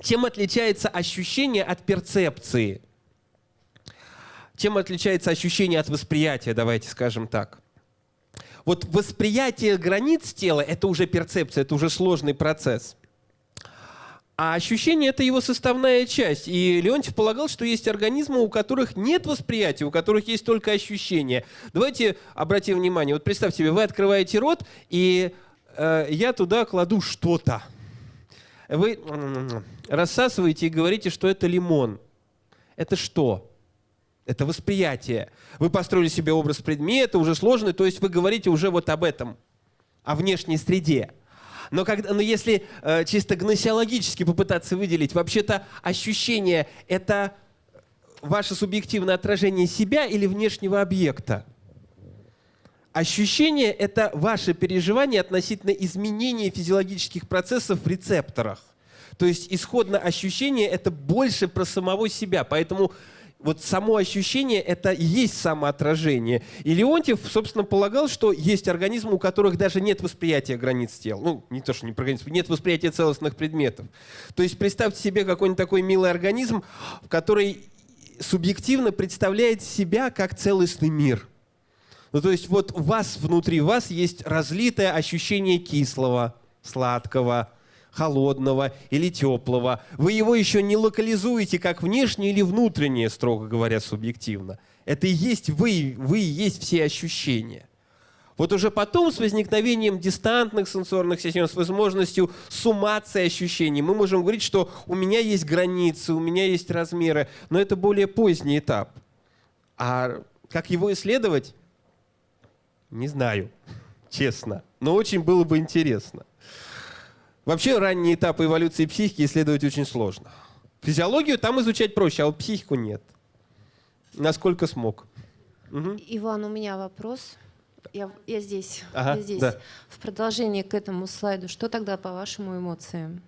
Чем отличается ощущение от перцепции? Чем отличается ощущение от восприятия, давайте скажем так? Вот восприятие границ тела – это уже перцепция, это уже сложный процесс. А ощущение – это его составная часть. И Леонтьев полагал, что есть организмы, у которых нет восприятия, у которых есть только ощущение. Давайте обратим внимание. Вот представьте себе, вы открываете рот, и э, я туда кладу что-то. Вы рассасываете и говорите, что это лимон. Это что? Это восприятие. Вы построили себе образ предмета, уже сложный, то есть вы говорите уже вот об этом, о внешней среде. Но, когда, но если э, чисто гносеологически попытаться выделить, вообще-то ощущение – это ваше субъективное отражение себя или внешнего объекта? Ощущение – это ваше переживание относительно изменения физиологических процессов в рецепторах. То есть исходно ощущение – это больше про самого себя. Поэтому вот само ощущение – это и есть самоотражение. И Леонтьев, собственно, полагал, что есть организмы, у которых даже нет восприятия границ тела. Ну, не то, что не про границы, нет восприятия целостных предметов. То есть представьте себе какой-нибудь такой милый организм, который субъективно представляет себя как целостный мир. Ну, то есть вот у вас, внутри вас есть разлитое ощущение кислого, сладкого, холодного или теплого. Вы его еще не локализуете как внешнее или внутреннее, строго говоря, субъективно. Это и есть вы, вы и есть все ощущения. Вот уже потом с возникновением дистантных сенсорных систем, с возможностью суммации ощущений, мы можем говорить, что у меня есть границы, у меня есть размеры, но это более поздний этап. А как его исследовать? Не знаю, честно. Но очень было бы интересно. Вообще ранние этапы эволюции психики исследовать очень сложно. Физиологию там изучать проще, а вот психику нет. Насколько смог. Угу. Иван, у меня вопрос. Я, я здесь. Ага, я здесь. Да. В продолжение к этому слайду, что тогда по вашему эмоциям?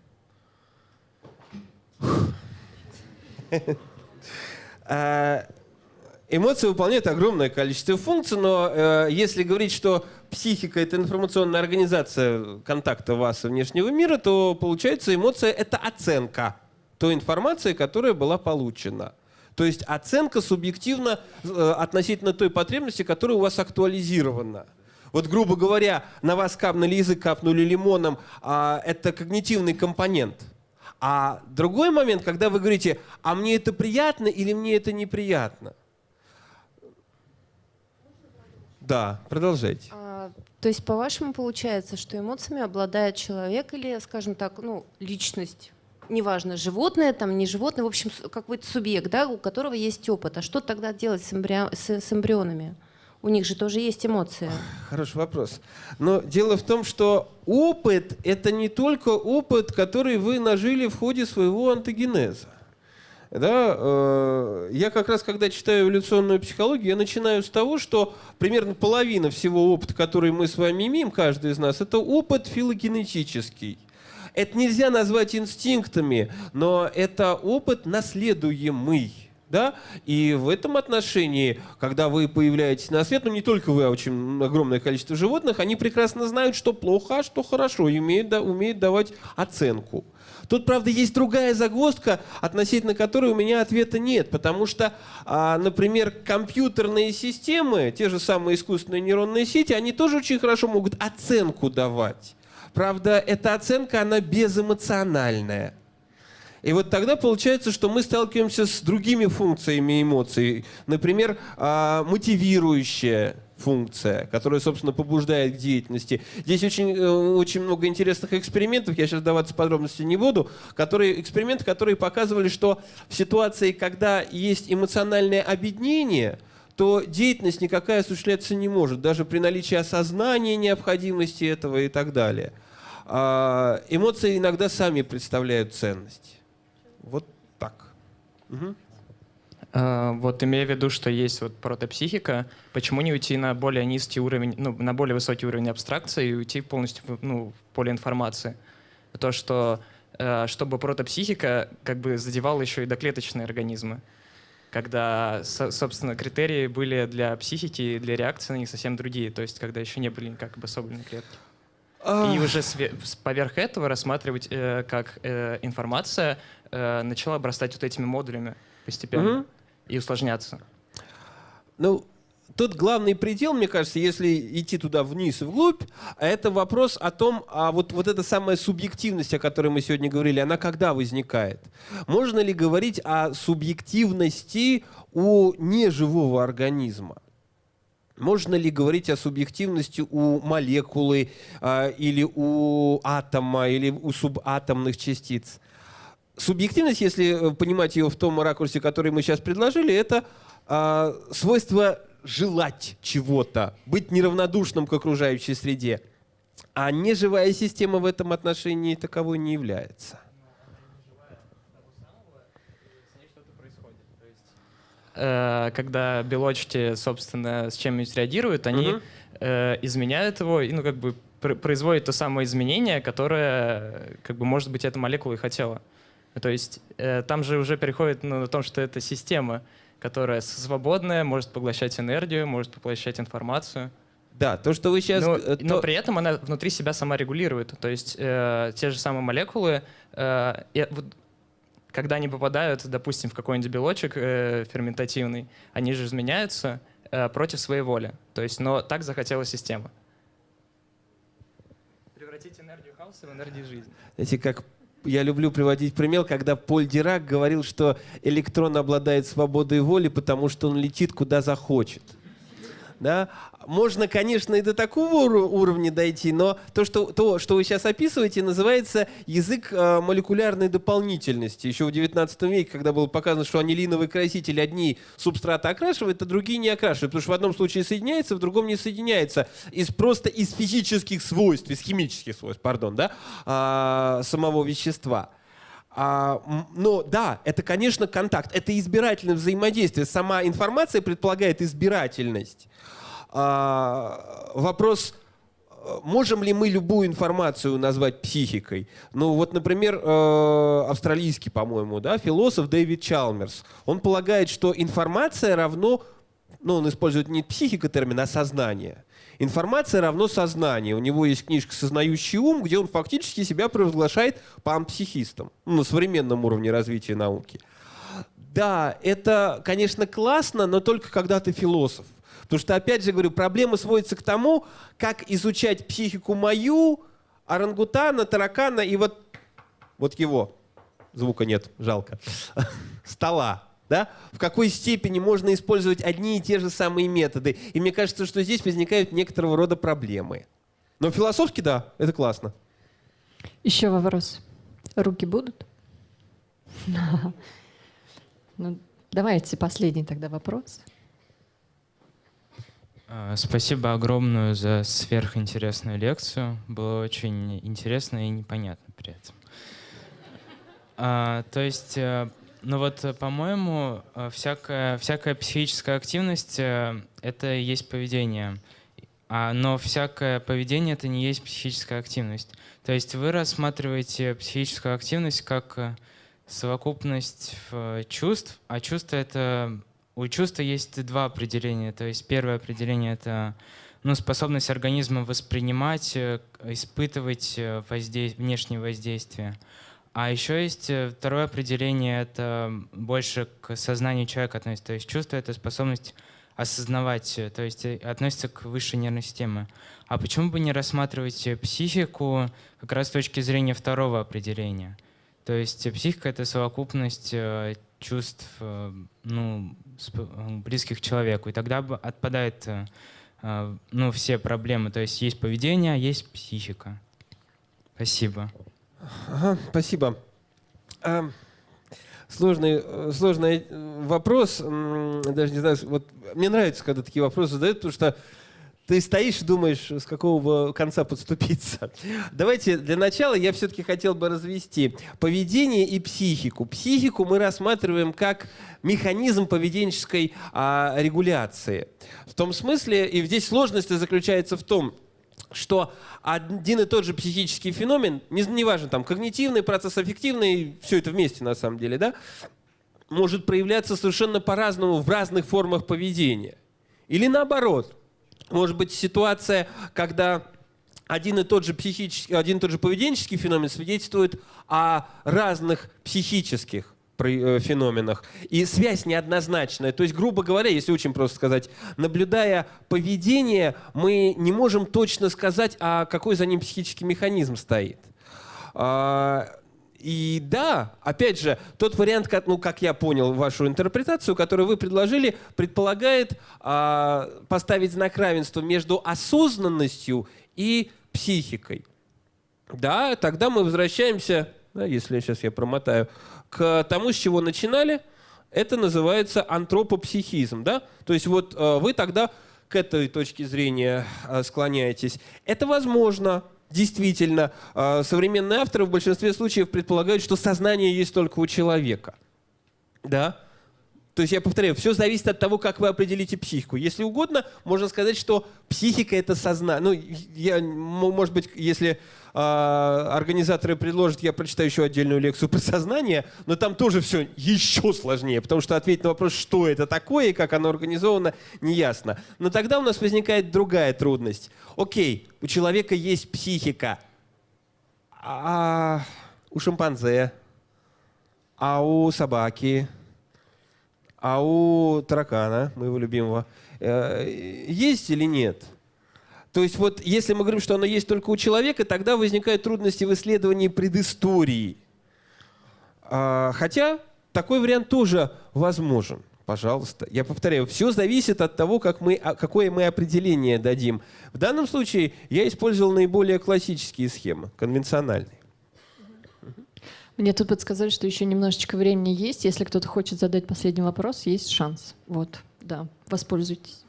А, эмоции выполняют огромное количество функций, но э, если говорить, что психика — это информационная организация контакта вас и внешнего мира, то получается эмоция — это оценка той информации, которая была получена. То есть оценка субъективно э, относительно той потребности, которая у вас актуализирована. Вот, грубо говоря, на вас капнули язык, капнули лимоном, а это когнитивный компонент. А другой момент, когда вы говорите, а мне это приятно или мне это неприятно. Да, продолжайте. А, то есть, по-вашему, получается, что эмоциями обладает человек или, скажем так, ну, личность? Неважно, животное, там, не животное, в общем, какой-то субъект, да, у которого есть опыт. А что тогда делать с, эмбри... с, с эмбрионами? У них же тоже есть эмоции. Хороший вопрос. Но дело в том, что опыт — это не только опыт, который вы нажили в ходе своего антогенеза. Да, э, я как раз, когда читаю эволюционную психологию, я начинаю с того, что примерно половина всего опыта, который мы с вами имеем, каждый из нас, это опыт филогенетический. Это нельзя назвать инстинктами, но это опыт наследуемый. Да? И в этом отношении, когда вы появляетесь на свет, ну не только вы, а очень огромное количество животных, они прекрасно знают, что плохо, а что хорошо, и умеют, да, умеют давать оценку. Тут, правда, есть другая загвоздка, относительно которой у меня ответа нет, потому что, а, например, компьютерные системы, те же самые искусственные нейронные сети, они тоже очень хорошо могут оценку давать. Правда, эта оценка, она безэмоциональная. И вот тогда получается, что мы сталкиваемся с другими функциями эмоций. Например, а, мотивирующая функция, которая, собственно, побуждает к деятельности. Здесь очень, э, очень много интересных экспериментов, я сейчас даваться подробности не буду, которые, эксперименты, которые показывали, что в ситуации, когда есть эмоциональное объединение, то деятельность никакая осуществляться не может, даже при наличии осознания необходимости этого и так далее. А, эмоции иногда сами представляют ценность. Вот так. Угу. А, вот имея в виду, что есть вот протопсихика, почему не уйти на более низкий уровень, ну, на более высокий уровень абстракции и уйти полностью в, ну, в поле информации? То, что э, чтобы протопсихика как бы задевала еще и доклеточные организмы, когда, собственно, критерии были для психики и для реакции на них совсем другие, то есть когда еще не были как бы особенные клетки. И уже поверх этого рассматривать э, как э, информация э, начала обрастать вот этими модулями постепенно угу. И усложняться. Ну, тот главный предел, мне кажется, если идти туда вниз и вглубь, это вопрос о том, а вот, вот эта самая субъективность, о которой мы сегодня говорили, она когда возникает? Можно ли говорить о субъективности у неживого организма? Можно ли говорить о субъективности у молекулы э, или у атома, или у субатомных частиц? Субъективность, если понимать ее в том ракурсе, который мы сейчас предложили, это э, свойство желать чего-то, быть неравнодушным к окружающей среде. А неживая система в этом отношении таковой не является. Э, когда белочки, собственно, с чем-нибудь реагируют, они угу. изменяют его и, ну, как бы производят то самое изменение, которое, как бы, может быть, эта молекула и хотела. То есть э, там же уже переходит ну, на том, что это система, которая свободная, может поглощать энергию, может поглощать информацию. Да, то, что вы сейчас... Но, то... но при этом она внутри себя сама регулирует. То есть э, те же самые молекулы, э, вот когда они попадают, допустим, в какой-нибудь белочек э, ферментативный, они же изменяются э, против своей воли. То есть, но так захотела система. Превратить энергию хаоса в энергию жизни. Знаете, как я люблю приводить пример, когда Поль Дирак говорил, что электрон обладает свободой воли, потому что он летит куда захочет. Да? Можно, конечно, и до такого уровня дойти, но то, что, то, что вы сейчас описываете, называется язык э, молекулярной дополнительности. Еще в 19 веке, когда было показано, что анилиновые красители одни субстраты окрашивают, а другие не окрашивают. Потому что в одном случае соединяется, в другом не соединяется. Из, просто из физических свойств, из химических свойств, пардон, да, а, самого вещества. А, но да, это, конечно, контакт, это избирательное взаимодействие. Сама информация предполагает избирательность. А, вопрос, можем ли мы любую информацию назвать психикой? Ну вот, например, э, австралийский, по-моему, да, философ Дэвид Чалмерс, он полагает, что информация равно, ну он использует не психика термин, а сознание. Информация равно сознание. У него есть книжка «Сознающий ум», где он фактически себя провозглашает панпсихистом ну, на современном уровне развития науки. Да, это, конечно, классно, но только когда ты философ. Потому что, опять же говорю, проблема сводится к тому, как изучать психику мою, орангутана, таракана и вот, вот его. Звука нет, жалко. Стола. Да? В какой степени можно использовать одни и те же самые методы. И мне кажется, что здесь возникают некоторого рода проблемы. Но философски, да, это классно. Еще вопрос. Руки будут? Ну, давайте последний тогда вопрос. А, спасибо огромное за сверхинтересную лекцию. Было очень интересно и непонятно при этом. А, то есть, э, ну вот, по-моему, э, всякая, всякая психическая активность э, — это и есть поведение. А, но всякое поведение — это не есть психическая активность. То есть вы рассматриваете психическую активность как совокупность чувств, а чувство это у чувства есть два определения. То есть первое определение это ну, способность организма воспринимать, э, испытывать э, воздействие, внешние воздействия. А еще есть э, второе определение, это больше к сознанию человека относится. То есть чувство — это способность осознавать, то есть относится к высшей нервной системе. А почему бы не рассматривать психику как раз с точки зрения второго определения? То есть психика — это совокупность чувств ну, близких к человеку. И тогда отпадает а, ну, все проблемы. То есть есть поведение, а есть психика. Спасибо. Ага, спасибо. А, сложный, сложный вопрос. Даже не знаю, вот мне нравится, когда такие вопросы задают, потому что ты стоишь и думаешь, с какого конца подступиться. Давайте для начала я все-таки хотел бы развести поведение и психику. Психику мы рассматриваем как механизм поведенческой а, регуляции. В том смысле, и здесь сложность заключается в том, что один и тот же психический феномен, неважно, не там, когнитивный, процесс аффективный, все это вместе на самом деле, да, может проявляться совершенно по-разному в разных формах поведения. Или наоборот – может быть ситуация, когда один и тот же психический, один и тот же поведенческий феномен свидетельствует о разных психических э, феноменах. И связь неоднозначная. То есть, грубо говоря, если очень просто сказать, наблюдая поведение, мы не можем точно сказать, а какой за ним психический механизм стоит. И да, опять же, тот вариант, как, ну, как я понял вашу интерпретацию, которую вы предложили, предполагает а, поставить знак равенства между осознанностью и психикой. Да, тогда мы возвращаемся, да, если сейчас я промотаю, к тому, с чего начинали. Это называется антропопсихизм. Да? То есть вот а, вы тогда к этой точке зрения а, склоняетесь. Это возможно, Действительно, а, современные авторы в большинстве случаев предполагают, что сознание есть только у человека. Да? То есть я повторяю, все зависит от того, как вы определите психику. Если угодно, можно сказать, что психика это сознание. Ну, я, может быть, если э, организаторы предложат, я прочитаю еще отдельную лекцию про сознание, но там тоже все еще сложнее, потому что ответить на вопрос, что это такое и как оно организовано, неясно. Но тогда у нас возникает другая трудность. Окей, у человека есть психика, а у шимпанзе, а у собаки – а у таракана, моего любимого, э, есть или нет? То есть вот если мы говорим, что оно есть только у человека, тогда возникают трудности в исследовании предыстории. А, хотя такой вариант тоже возможен. Пожалуйста. Я повторяю, все зависит от того, как мы, какое мы определение дадим. В данном случае я использовал наиболее классические схемы, конвенциональные. Мне тут подсказали, что еще немножечко времени есть. Если кто-то хочет задать последний вопрос, есть шанс. Вот, да, воспользуйтесь.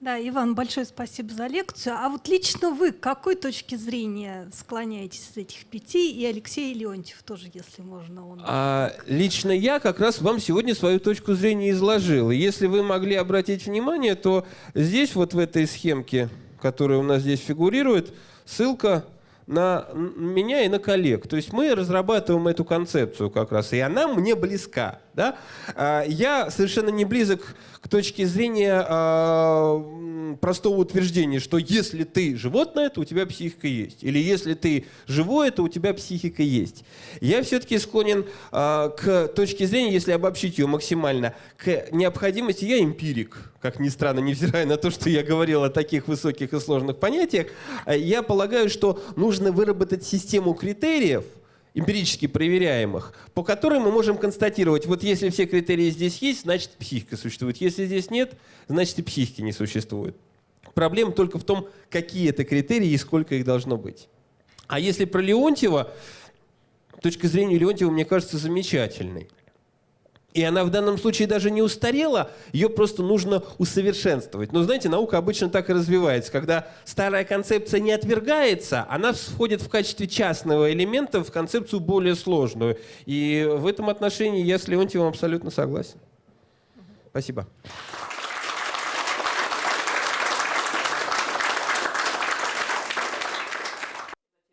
Да, Иван, большое спасибо за лекцию. А вот лично вы к какой точке зрения склоняетесь из этих пяти? И Алексей Леонтьев тоже, если можно. Он... А, лично я как раз вам сегодня свою точку зрения изложил. И если вы могли обратить внимание, то здесь вот в этой схемке, которая у нас здесь фигурирует, ссылка на меня и на коллег. То есть мы разрабатываем эту концепцию как раз, и она мне близка. Да? А, я совершенно не близок к точке зрения а, простого утверждения, что если ты животное, то у тебя психика есть. Или если ты живое, то у тебя психика есть. Я все-таки склонен а, к точке зрения, если обобщить ее максимально, к необходимости, я эмпирик, как ни странно, невзирая на то, что я говорил о таких высоких и сложных понятиях, я полагаю, что нужно выработать систему критериев, эмпирически проверяемых, по которым мы можем констатировать, вот если все критерии здесь есть, значит психика существует. Если здесь нет, значит и психики не существует. Проблема только в том, какие это критерии и сколько их должно быть. А если про Леонтьева, точка зрения Леонтьева, мне кажется, замечательной. И она в данном случае даже не устарела, ее просто нужно усовершенствовать. Но знаете, наука обычно так и развивается. Когда старая концепция не отвергается, она входит в качестве частного элемента в концепцию более сложную. И в этом отношении я с Леонтьевым абсолютно согласен. Спасибо.